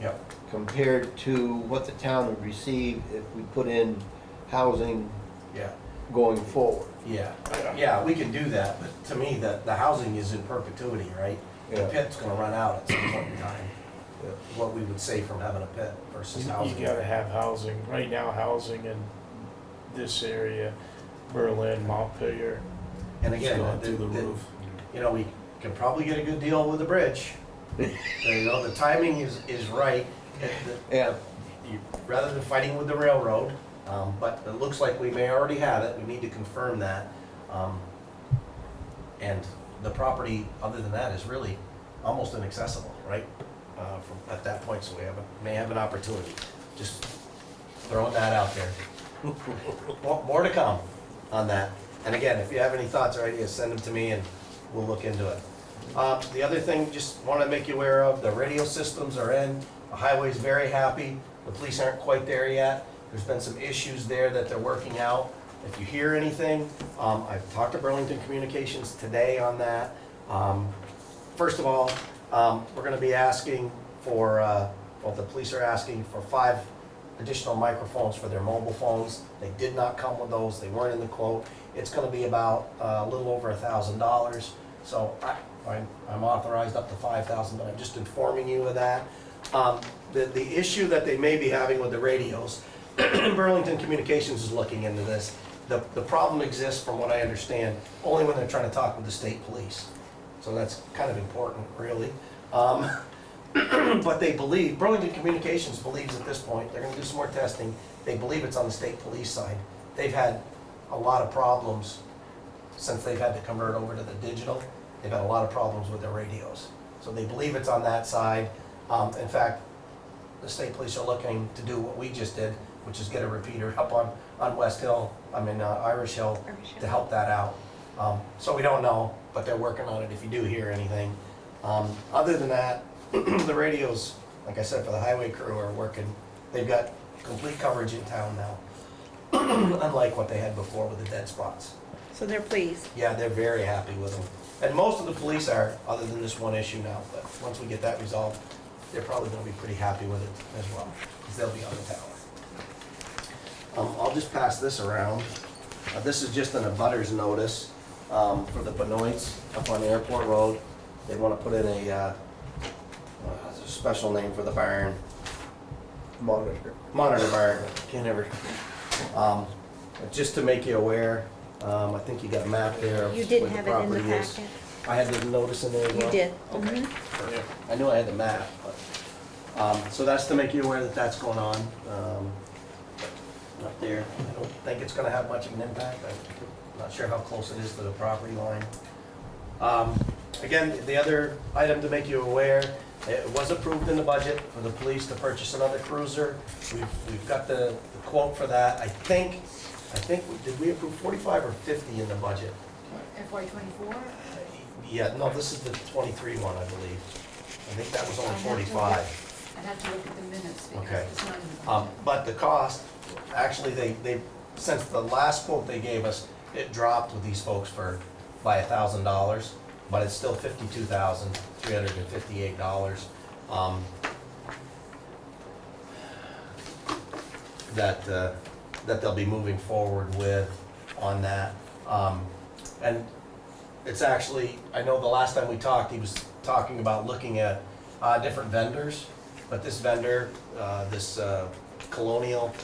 Yep. compared to what the town would receive if we put in housing Yeah, going forward. yeah, yeah, we can do that, but to me, the, the housing is in perpetuity, right? The Yeah. pit's gonna run out at some point in time. What we would say from having a pit versus You housing. you gotta have housing, right now, housing in this area, Berlin, Montpelier, And it's again, going the- through the the- roof. you know, we can probably get a good deal with the bridge. You know, the timing is, is right. It- the- Yeah. you- Rather than fighting with the railroad, um, but it looks like we may already have it, we need to confirm that. Um, And the property, other than that, is really almost inaccessible, right? Uh, from, at that point, so we have, a- may have an opportunity, just throwing that out there. More, more to come on that. And again, if you have any thoughts or ideas, send them to me and we'll look into it. Uh, the other thing, just want to make you aware of, the radio systems are in, the highway's very happy, the police aren't quite there yet. There's been some issues there that they're working out. If you hear anything, um, I've talked to Burlington Communications today on that. Um, First of all, um, we're gonna be asking for, uh, well, the police are asking for five additional microphones for their mobile phones. They did not come with those, they weren't in the quote. It's gonna be about uh, a little over a thousand dollars. So I, I'm- I'm authorized up to five thousand, but I'm just informing you of that. Um, The, the issue that they may be having with the radios, Burlington Communications is looking into this. The, the problem exists, from what I understand, only when they're trying to talk with the state police. So that's kind of important, really. Um, But they believe, Burlington Communications believes at this point, they're gonna do some more testing, they believe it's on the state police side. They've had a lot of problems since they've had to convert over to the digital. They've had a lot of problems with their radios. So they believe it's on that side. Um, In fact, the state police are looking to do what we just did, which is get a repeater up on, on West Hill, I mean, uh, Irish Hill, Irish Hill. to help that out. Um, So we don't know, but they're working on it if you do hear anything. Um, Other than that, the radios, like I said, for the highway crew are working, they've got complete coverage in town now. Unlike what they had before with the dead spots. So they're pleased. Yeah, they're very happy with them. And most of the police are, other than this one issue now, but once we get that resolved, they're probably gonna be pretty happy with it as well, because they'll be on the tower. Um, I'll just pass this around. Uh, this is just an abutters notice, um, for the Benoits up on Airport Road. They wanna put in a, uh, uh, a special name for the barn, Monitor. monitor barn, can't ever. Um, just to make you aware, um, I think you got a map there of You did where the have it in the property is. packet. I had the notice in there as You well? did. Okay, Mhm. perfect. I knew I had the map, but, um, so that's to make you aware that that's going on, um, up there. I don't think it's gonna have much of an impact. I'm not sure how close it is to the property line. Um, again, the other item to make you aware, it was approved in the budget for the police to purchase another cruiser. We've, we've got the quote for that. I think, I think, did we approve forty-five or fifty in the budget? FY twenty-four? Yeah, no, this is the twenty-three one, I believe. I think that was only I'd have to forty-five. I'd have to look at the minutes because Okay. it's not in the Um, budget. but the cost, actually, they, they, since the last quote they gave us, it dropped with these folks for, by a thousand dollars, but it's still fifty-two thousand, three hundred and fifty-eight dollars. Um, that, uh, that they'll be moving forward with on that. Um, and it's actually, I know the last time we talked, he was talking about looking at, uh, different vendors. But this vendor, uh, this, uh, Colonial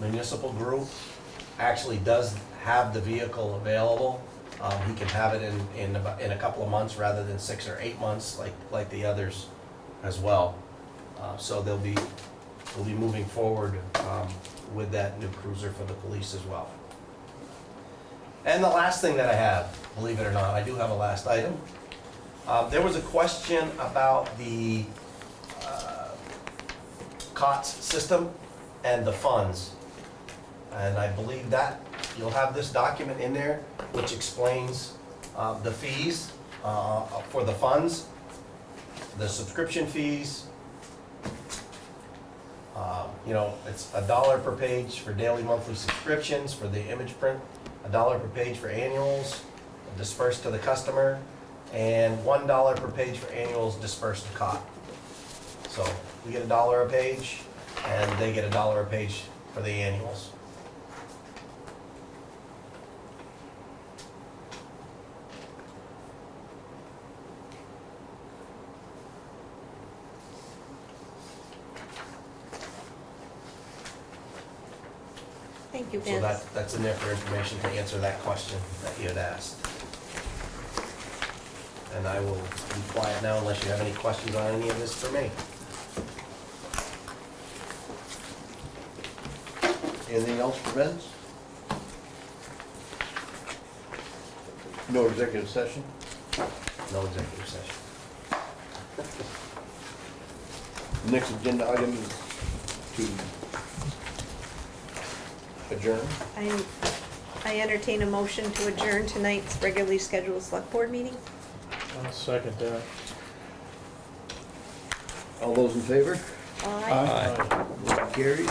Municipal Group actually does have the vehicle available. Um, he can have it in, in about, in a couple of months rather than six or eight months like, like the others as well. Uh, So they'll be, we'll be moving forward um, with that new cruiser for the police as well. And the last thing that I have, believe it or not, I do have a last item. Uh, There was a question about the uh, COTS system and the funds. And I believe that, you'll have this document in there which explains uh, the fees uh, for the funds, the subscription fees. Uh, You know, it's a dollar per page for daily, monthly subscriptions for the image print, a dollar per page for annuals dispersed to the customer, and one dollar per page for annuals dispersed to Cott. So we get a dollar a page, and they get a dollar a page for the annuals. Thank you, So Vince. that, that's in there for information to answer that question that you had asked. And I will be quiet now unless you have any questions on any of this for me. Anything else for Vince? No executive session? No executive session. Next agenda item is to adjourn. I, I entertain a motion to adjourn tonight's regularly scheduled select board meeting. I'll second that. All those in favor? Aye. Aye. Motion carries.